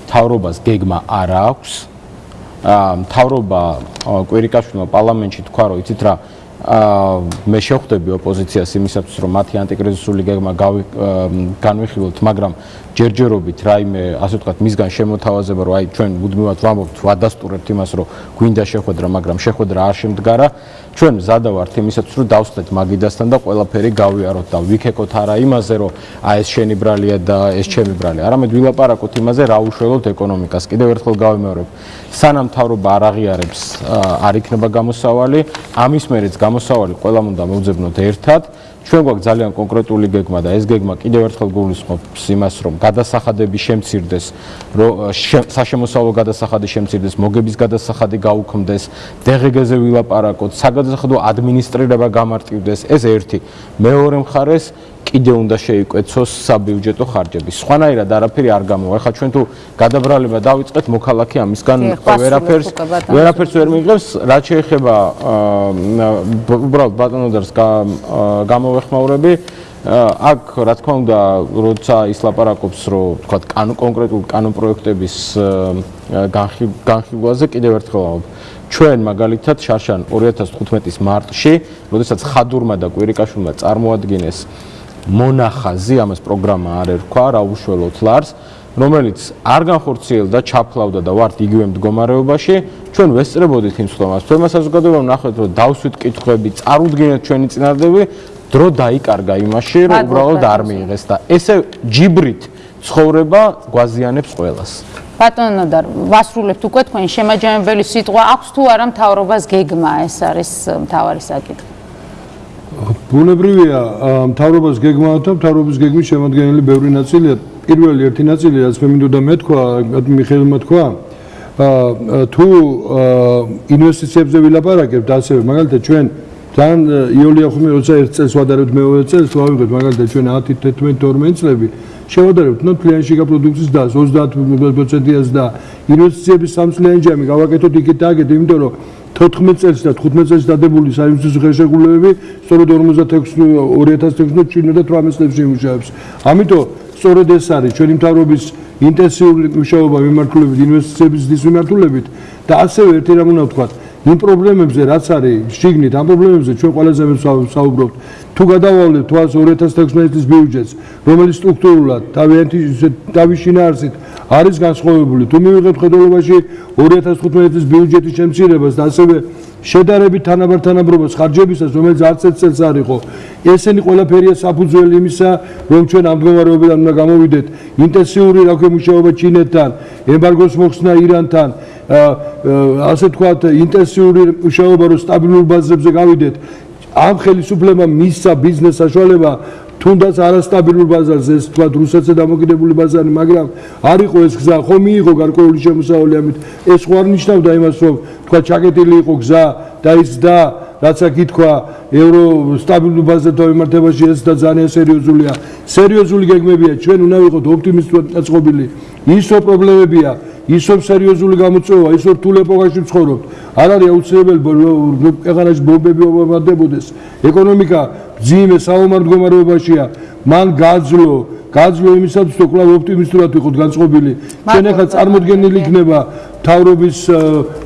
მთავრობას გეგმა არ აქვს. აა მთავრობა კვირიკაშვილმა პარლამენტში თქვა, რომ იცით რა, მე შეხვდები ოპოზიციას იმისათვის რომ მათი ანტიკრიზისული გეგმა განვიხილოთ, მაგრამ ჯერჯერობით რაიმე ასე ვთქვათ მისგან შემოთავაზება რომ აი ჩვენ მუდმივად ვამბობთ ვადასტურებთ იმას რომ გვინდა შეხვედრა, მაგრამ შეხვედრა არ შემდგარა. ჩვენ მზადავართ იმისათვის რომ დავსხდეთ მაგიდასთან და ყველაფერი გავიაროთ და ვიქეკოთ არა იმაზე რომ აი ეს შენი ბრალია და ეს ჩემი ბრალია, არამედ ვილაპარაკოთ იმაზე რა უშველოთ ეკონომიკას. კიდევ ერთხელ გავიმეორებ, სანამ თავრობა არ აღიარებს არ იქნება გამოსავალი, ამის მერეც გამოსავალი ყველამ უნდა მოვძებნოთ ერთად. ჩვენ გვაქვს ძალიან კონკრეტული გეგმა და ეს გეგმა კიდევ ერთხელ გულისხმობს იმას, რომ გადასახადები შემცირდეს, რომ საშემოსავლო გადასახადი შემცირდეს, მოგების გადასახადი გაუქმდეს, დღგ-ზე ვილაპარაკოთ, საგადასახადო ადმინისტრირება გამარტივდეს, ეს ერთი. მეორე მხარეს კიდე უნდა შეიკვეცოს საბიუჯეტო ხარჯები. სხვანაირად არაფერი არ გამოვა. ეხლა ჩვენ თუ გადაბრალება დავიწყეთ, მოქალაქე ამისგან ვერაფერს ვერაფერს ვერ მიიღებს, რაც შეეხება უბრალოდ ბატონოდარს გამოვეხმაურები. აქ რა თქმა უნდა, როცა ის ლაპარაკობს, რომ თქვა კანონ კონკრეტულ კანონ პროექტების განხილვაზე კიდევ ერთხელ ვამბობ. ჩვენ მაგალითად შარშან 2015-ის მარტში, როდესაც ხადურმა და კვირიკაშვილმა წარმოადგენეს მონახაზი, ამას პროგრამა არ ერქვა, რა უშველოთ ლარს, რომელიც არ განხორციელდა, ჩაფლავდა და ვართ იგივე მდგომარეობაში, ჩვენ ვესწრებოდით იმ სლომას. თუმცა საზოგადოებამ ნახეთ, რომ დავსვით კითხვები, წარუდგინეთ ჩვენი წინადადები, დრო დაიკარგა იმაში, რომ უბრალოდ არ მიიღეს და ესე ჯიბრით ცხოვრება გვაზიანებს ყველას. ბატონო და ვასრულებთ უკვე თქვენ შემაჯამებელი სიტყვა აქვს თუ არა მთავრობას გეგმა ეს არის მთავარი საკითხი. ბუნებრივია მთავრობას გეგმა და მთავრობის გეგმის შემადგენელი ბევრი ნაწილია. პირველი ერთი ნაწილი რაც მე მინდოდა მეთქვა, მიხეილმა თქვა, თუ ინვესტიციებზე ვილაპარაკებთ ასევე მაგალითად ჩვენ თან იოლია ხუმი როცა ერთ წელს ვადარებთ მეორე წელს ვავიღეთ მაგალითად ჩვენ 10 11 12 წლები შევადარებთ ნუ კლიანტში გაპროდუქციის და 30%-იანს და ინვესტიციების სამწლიანჯამი გავაკეთოთ იქით და აგეთ იმიტომ რომ 14 წელს და 15 წელს დადებული საინვესტიციო ღირსშესანიშნაობები სწორედ 56 2016 წინა და 18 წლებში იმუშავებს ამიტომ სწორედ ეს არის ჩვენი მთავრობის ინტენსიური მუშაობა მიმართულებით ინვესტიციების დის მიმართულებით და ასევე ერთი რამ უნდა ვთქვა იმ პრობლემებზე რაც არის შიგნით ამ პრობლემებზე ჩვენ ყველაზე ვსაუბრობთ თუ გადავალებთ თვალს 2016 წლის ბიუჯეტს რომელიც სტრუქტურულად თავიანთი თავიშინაარსით არის განსხვავებული. თუ მივიღებთ ხედულობაში 2015 წლის ბიუჯეტის შემცირებას და ასევე შედარებით თანაბარ თანაბრობას ხარჯებისას რომელიც არც ერთ წელს არ იყო. ესენი ყველაფერია საფუძველი იმისა რომ ჩვენ ამ მდგომარეობიდან უნდა გამოვიდეთ ინტენსიური რა ქვია მუშაობა ჩინეთთან ემბარგოს მოხსნა ირანთან. ასე თქვათ ინტენსიური მუშაობა რომ სტაბილურ ბაზებზე გავიდეთ. ამ ხელისუფლებამ მისცა ბიზნეს საშუალება თუნდაც არასტაბილურ ბაზარზე ეს თქვა რუსეთზე დამოკიდებული ბაზარი მაგრამ არ იყო ეს გზა. ხო მიიღო გარკვეული შემოსავალი ამით. ეს ხო არ ნიშნავდა იმას რომ თქვა ჩაკეტილი იყო გზა და ის და რაც აქ ითქვა ევრო სტაბილურ ბაზარზე თავმართებაში ეს და ძალიან სერიოზულია. სერიოზული გეგმებია. ჩვენ უნდა ვიყოთ ოპტიმისტურად დაწყობილი ისო პრობლემებია ისო სერიოზული გამოწვევა ისო რთულ ეპოქაში ვცხოვრობთ არ არის აუცილებელი ქვეყანაში ბომბები ომარდებოდეს ეკონომიკა ძიმე საომარ მდგომარეობაშია მან გაძლო გაძლო იმისათვის რომ კვლავ ოპტიმისტურად ვიყოთ განწყობილი. ჩვენ ახლა წარმოქმნილი იქნება თავრობის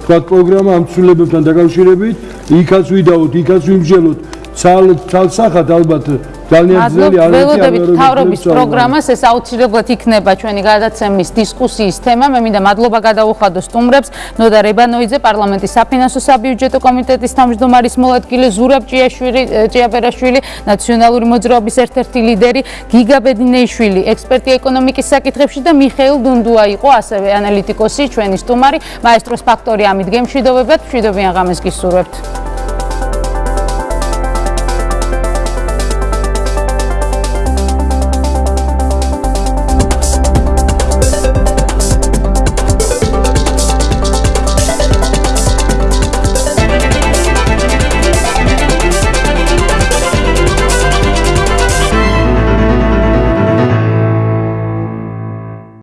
თქვა პროგრამა ამ ცვლილებებთან დაკავშირებით. იქაც ვიდაოთ იქაც ვიმსჯელოთ ცალ ცალსახად ალბათ ძალიან ძნელი არ არის ველოდებით თავრობის პროგრამას ეს აუცილებლად იქნება ჩვენი გადაცემის დისკუსიის თემა. მე მინდა მადლობა გადაუხადო სტუმრებს. ნოდა რებანოიძე პარლამენტის საფინანსო საბიუჯეტო კომიტეტის თავმჯდომარის მოადგილე ზურაბ ჭიაშვილი ჭიაბერაშვილი ნაციონალური მოძრაობის ერთ-ერთი ლიდერი გიგა ბედინეიშვილი ექსპერტი ეკონომიკის საკითხებში და მიხეილ დუნდუა იყო ასევე ანალიტიკოსი ჩვენი სტუმარი. მაესტროს ფაქტორი ამით გემშვიდობებად. მშვიდობიან ღამეს გისურვებთ